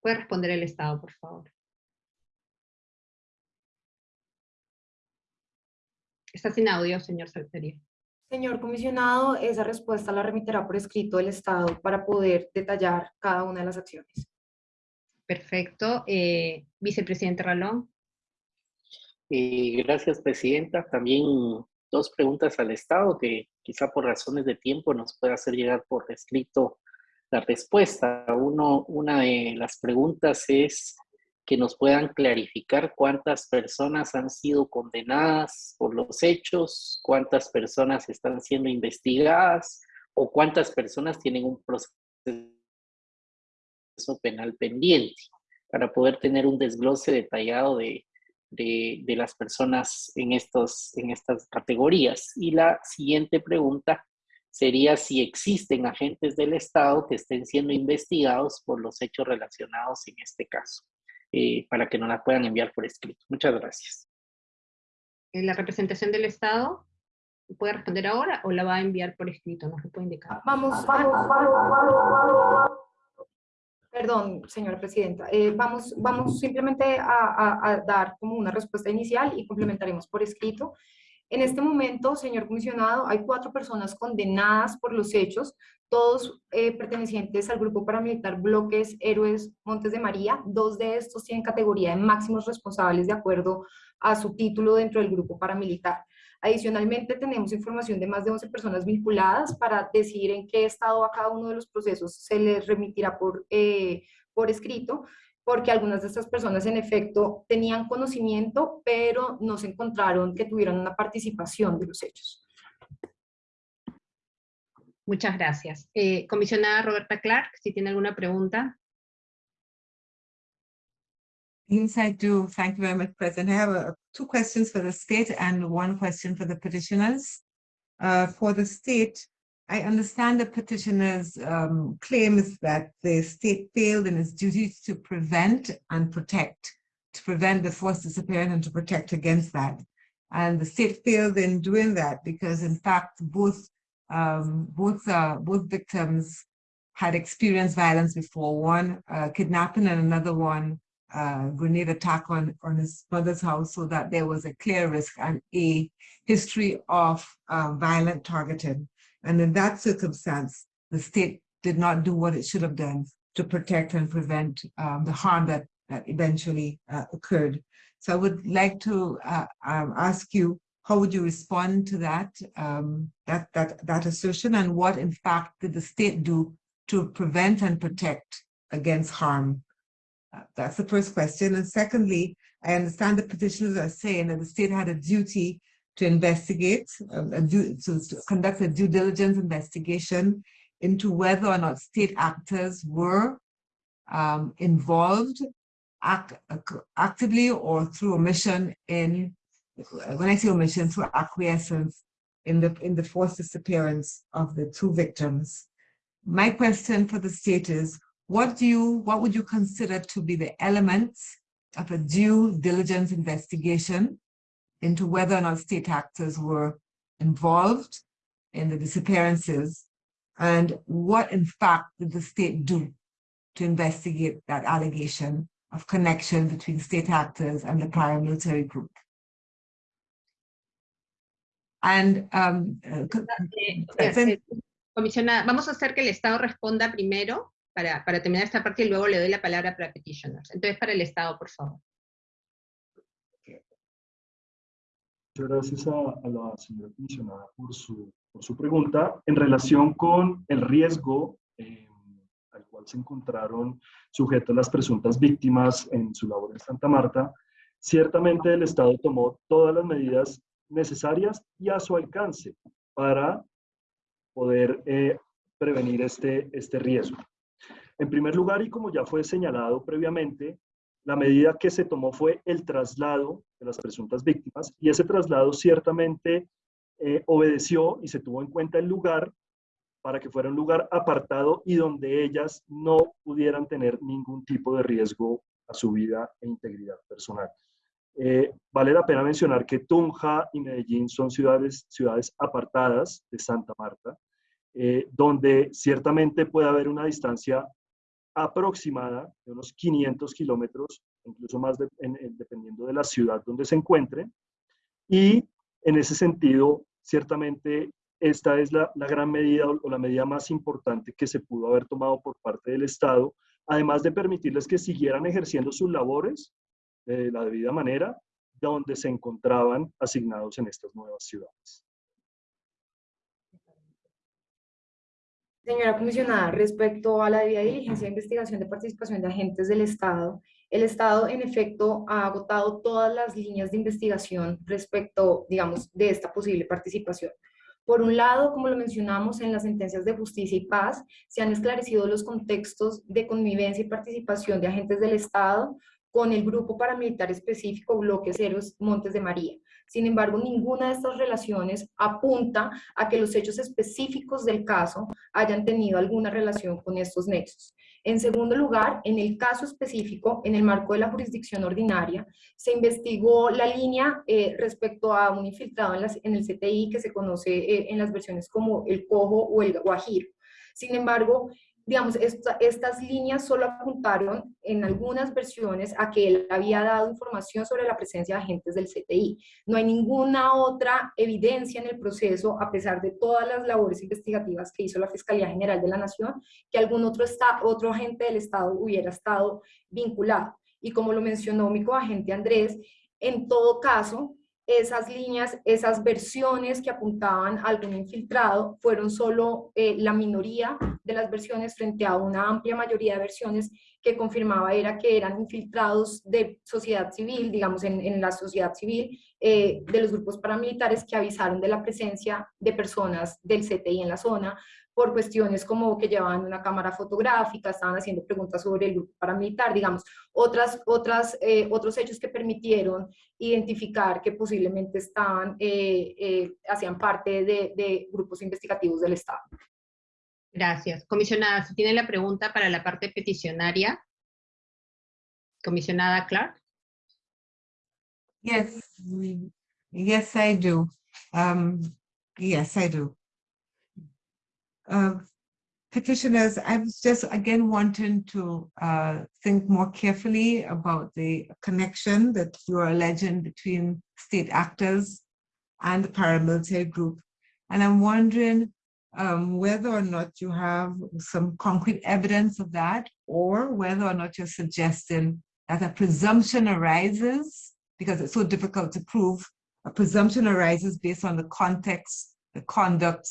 Puede responder el Estado, por favor. Está sin audio, señor Salcerio. Señor comisionado, esa respuesta la remitirá por escrito el Estado para poder detallar cada una de las acciones. Perfecto. Eh, vicepresidente Ralón. Gracias, Presidenta. También dos preguntas al Estado que quizá por razones de tiempo nos pueda hacer llegar por escrito la respuesta. Una de las preguntas es que nos puedan clarificar cuántas personas han sido condenadas por los hechos, cuántas personas están siendo investigadas o cuántas personas tienen un proceso penal pendiente para poder tener un desglose detallado de, de, las personas en, estos, en estas categorías. Y la siguiente pregunta sería si existen agentes del Estado que estén siendo investigados por los hechos relacionados en este caso, eh, para que nos la puedan enviar por escrito. Muchas gracias. ¿La representación del Estado puede responder ahora o la va a enviar por escrito? No se puede indicar. Vamos, vamos. Perdón, señora presidenta. Eh, vamos, vamos simplemente a, dar como una respuesta inicial y complementaremos por escrito. En este momento, señor comisionado, hay cuatro personas condenadas por los hechos, todos eh, pertenecientes al grupo paramilitar Bloques Héroes Montes de María. Dos de estos tienen categoría de máximos responsables de acuerdo a su título dentro del grupo paramilitar. Adicionalmente, tenemos información de más de 11 personas vinculadas para decidir en qué estado a cada uno de los procesos se les remitirá por, eh, por escrito, porque algunas de estas personas en efecto tenían conocimiento, pero no se encontraron que tuvieran una participación de los hechos. Muchas gracias. Eh, comisionada Roberta Clark, si tiene alguna pregunta. Yes, I do. Thank you very much, President. I have uh, two questions for the state and one question for the petitioners. Uh, for the state, I understand the petitioner's um, claim is that the state failed in its duty to prevent and protect, to prevent the forced disappearance and to protect against that. And the state failed in doing that because, in fact, both um, both uh, both victims had experienced violence before. One uh, kidnapping and another one uh, grenade attack on, on his mother's house so that there was a clear risk and a history of uh, violent targeting. And in that circumstance, the state did not do what it should have done to protect and prevent um, the harm that, that eventually uh, occurred. So I would like to uh, um, ask you, how would you respond to that, um, that, that, that assertion and what in fact did the state do to prevent and protect against harm that's the first question. And secondly, I understand the petitioners are saying that the state had a duty to investigate, um, to, to conduct a due diligence investigation into whether or not state actors were um, involved act, actively or through omission in, when I say omission, through acquiescence in the, in the forced disappearance of the two victims. My question for the state is, what do you, what would you consider to be the elements of a due diligence investigation into whether or not state actors were involved in the disappearances and what in fact did the state do to investigate that allegation of connection between state actors and the paramilitary group. And um, uh, Comisionada, vamos a hacer que el Estado responda primero para, para terminar esta parte y luego le doy la palabra para petitioners. Entonces, para el Estado, por favor. Gracias a, la señora comisionada por su, por su, pregunta. En relación con el riesgo eh, al cual se encontraron sujetos las presuntas víctimas en su labor en Santa Marta, ciertamente el Estado tomó todas las medidas necesarias y a su alcance para poder eh, prevenir este, este riesgo. En primer lugar, y como ya fue señalado previamente, la medida que se tomó fue el traslado de las presuntas víctimas y ese traslado ciertamente eh, obedeció y se tuvo en cuenta el lugar para que fuera un lugar apartado y donde ellas no pudieran tener ningún tipo de riesgo a su vida e integridad personal. Eh, vale la pena mencionar que Tunja y Medellín son ciudades, ciudades apartadas de Santa Marta, eh, donde ciertamente puede haber una distancia aproximada de unos 500 kilómetros, incluso más dependiendo de la ciudad donde se encuentre. Y en ese sentido, ciertamente esta es la, gran medida o la medida más importante que se pudo haber tomado por parte del Estado, además de permitirles que siguieran ejerciendo sus labores de la debida manera, donde se encontraban asignados en estas nuevas ciudades. Señora comisionada, respecto a la debida diligencia de investigación de participación de agentes del Estado, el Estado en efecto ha agotado todas las líneas de investigación respecto, digamos, de esta posible participación. Por un lado, como lo mencionamos en las sentencias de justicia y paz, se han esclarecido los contextos de convivencia y participación de agentes del Estado con el grupo paramilitar específico Bloque Ceros Montes de María. Sin embargo, ninguna de estas relaciones apunta a que los hechos específicos del caso hayan tenido alguna relación con estos nexos. En segundo lugar, en el caso específico, en el marco de la jurisdicción ordinaria, se investigó la línea eh, respecto a un infiltrado en, el CTI que se conoce eh, en las versiones como el cojo o el guajiro. Sin embargo, digamos, estas líneas solo apuntaron en algunas versiones a que él había dado información sobre la presencia de agentes del CTI. No hay ninguna otra evidencia en el proceso, a pesar de todas las labores investigativas que hizo la Fiscalía General de la Nación, que algún otro, otro agente del Estado hubiera estado vinculado. Y como lo mencionó mi coagente Andrés, en todo caso, esas líneas, esas versiones que apuntaban a algún infiltrado fueron solo eh, la minoría de las versiones frente a una amplia mayoría de versiones que confirmaba era que eran infiltrados de sociedad civil, digamos en, la sociedad civil, eh, de los grupos paramilitares que avisaron de la presencia de personas del CTI en la zona, por cuestiones como que llevaban una cámara fotográfica, estaban haciendo preguntas sobre el grupo paramilitar, digamos, otras, otras, eh, otros hechos que permitieron identificar que posiblemente estaban, eh, eh, hacían parte de, de, grupos investigativos del Estado. Gracias. Comisionada, si tiene la pregunta para la parte peticionaria. Comisionada Clark. Yes, yes I do. Um, yes, I do. Uh, petitioners, I was just again wanting to uh, think more carefully about the connection that you are alleging between state actors and the paramilitary group. And I'm wondering um, whether or not you have some concrete evidence of that, or whether or not you're suggesting that a presumption arises, because it's so difficult to prove, a presumption arises based on the context, the conduct,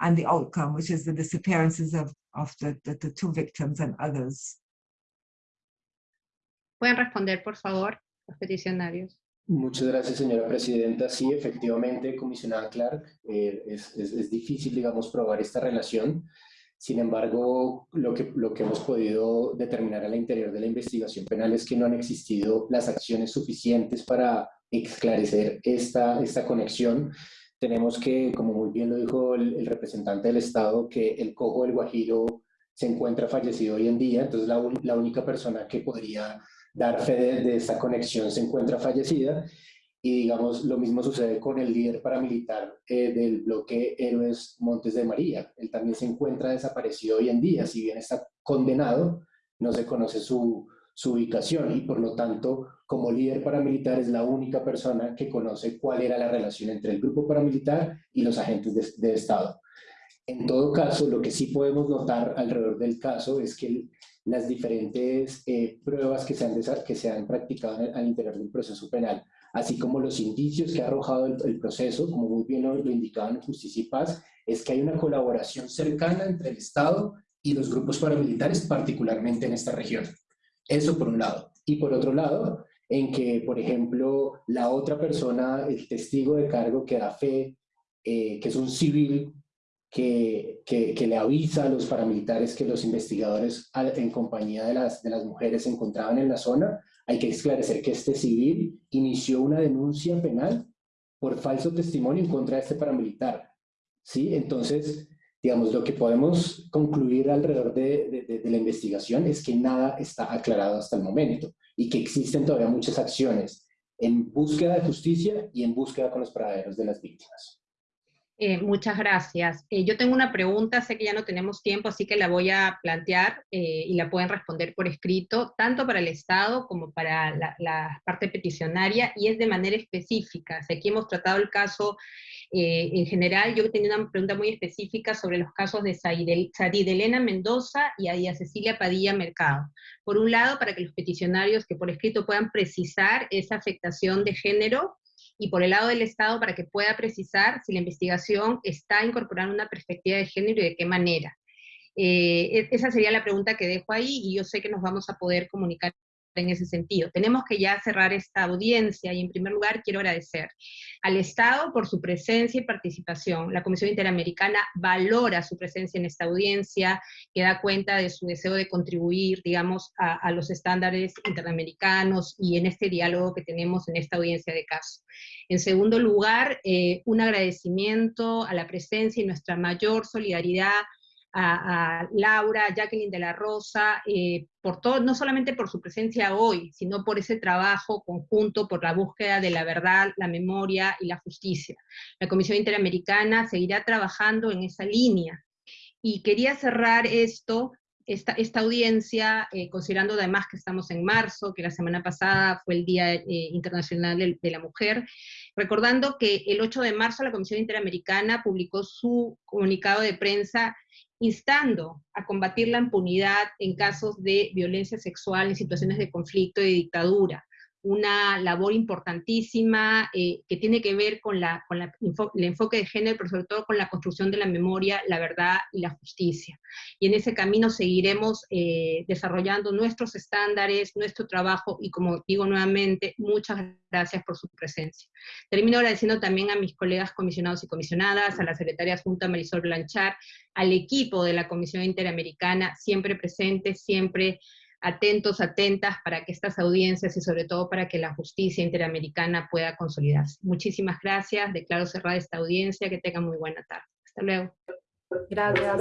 and the outcome, which is the disappearances of, of the, the, the two victims and others. ¿Pueden responder, por favor, los peticionarios? Muchas gracias, señora presidenta. Sí, efectivamente, comisionada Clark, eh, es, es, es, difícil, digamos, probar esta relación. Sin embargo, lo que, lo que hemos podido determinar al interior de la investigación penal es que no han existido las acciones suficientes para esclarecer esta, esta conexión tenemos que, como muy bien lo dijo el, representante del Estado, que el cojo del Guajiro se encuentra fallecido hoy en día, entonces la, la única persona que podría dar fe de, esta conexión se encuentra fallecida, y digamos, lo mismo sucede con el líder paramilitar eh, del bloque Héroes Montes de María, él también se encuentra desaparecido hoy en día, si bien está condenado, no se conoce su, su ubicación y por lo tanto, como líder paramilitar es la única persona que conoce cuál era la relación entre el grupo paramilitar y los agentes de, Estado. En todo caso, lo que sí podemos notar alrededor del caso es que las diferentes eh, pruebas que se, han, practicado al interior del proceso penal, así como los indicios que ha arrojado el, proceso, como muy bien lo, lo indicaban Justicia y Paz, es que hay una colaboración cercana entre el Estado y los grupos paramilitares, particularmente en esta región. Eso por un lado. Y por otro lado, en que, por ejemplo, la otra persona, el testigo de cargo que da fe, eh, que es un civil que, que, le avisa a los paramilitares que los investigadores en compañía de las, de las mujeres se encontraban en la zona, hay que esclarecer que este civil inició una denuncia penal por falso testimonio en contra de este paramilitar. ¿Sí? Entonces, digamos, lo que podemos concluir alrededor de, la investigación es que nada está aclarado hasta el momento y que existen todavía muchas acciones en búsqueda de justicia y en búsqueda con los paraderos de las víctimas. Eh, muchas gracias. Eh, yo tengo una pregunta, sé que ya no tenemos tiempo, así que la voy a plantear eh, y la pueden responder por escrito, tanto para el Estado como para la, la parte peticionaria, y es de manera específica. aquí hemos tratado el caso en general, yo tenía una pregunta muy específica sobre los casos de Sarid Elena Mendoza y Adia Cecilia Padilla Mercado. Por un lado, para que los peticionarios que por escrito puedan precisar esa afectación de género y por el lado del Estado para que pueda precisar si la investigación está incorporando una perspectiva de género y de qué manera. Eh, e-, esa sería la pregunta que dejo ahí y yo sé que nos vamos a poder comunicar en ese sentido. Tenemos que ya cerrar esta audiencia y en primer lugar quiero agradecer al Estado por su presencia y participación. La Comisión Interamericana valora su presencia en esta audiencia, que da cuenta de su deseo de contribuir, digamos, a, los estándares interamericanos y en este diálogo que tenemos en esta audiencia de caso. En segundo lugar, eh, un agradecimiento a la presencia y nuestra mayor solidaridad a, Laura, Jacqueline de la Rosa, eh, por todo, no solamente por su presencia hoy, sino por ese trabajo conjunto, por la búsqueda de la verdad, la memoria y la justicia. La Comisión Interamericana seguirá trabajando en esa línea. Y quería cerrar esto, esta, esta audiencia, eh, considerando además que estamos en marzo, que la semana pasada fue el Día eh, Internacional de, de la Mujer, recordando que el 8 de marzo la Comisión Interamericana publicó su comunicado de prensa instando a combatir la impunidad en casos de violencia sexual en situaciones de conflicto y dictadura, una labor importantísima eh, que tiene que ver con, la, con el enfoque de género, pero sobre todo con la construcción de la memoria, la verdad y la justicia. Y en ese camino seguiremos eh, desarrollando nuestros estándares, nuestro trabajo, y como digo nuevamente, muchas gracias por su presencia. Termino agradeciendo también a mis colegas comisionados y comisionadas, a la secretaria Junta Marisol Blanchard, al equipo de la Comisión Interamericana, siempre presente, siempre atentos, atentas para que estas audiencias y sobre todo para que la justicia interamericana pueda consolidarse. Muchísimas gracias, declaro cerrada esta audiencia, que tengan muy buena tarde. Hasta luego. Gracias.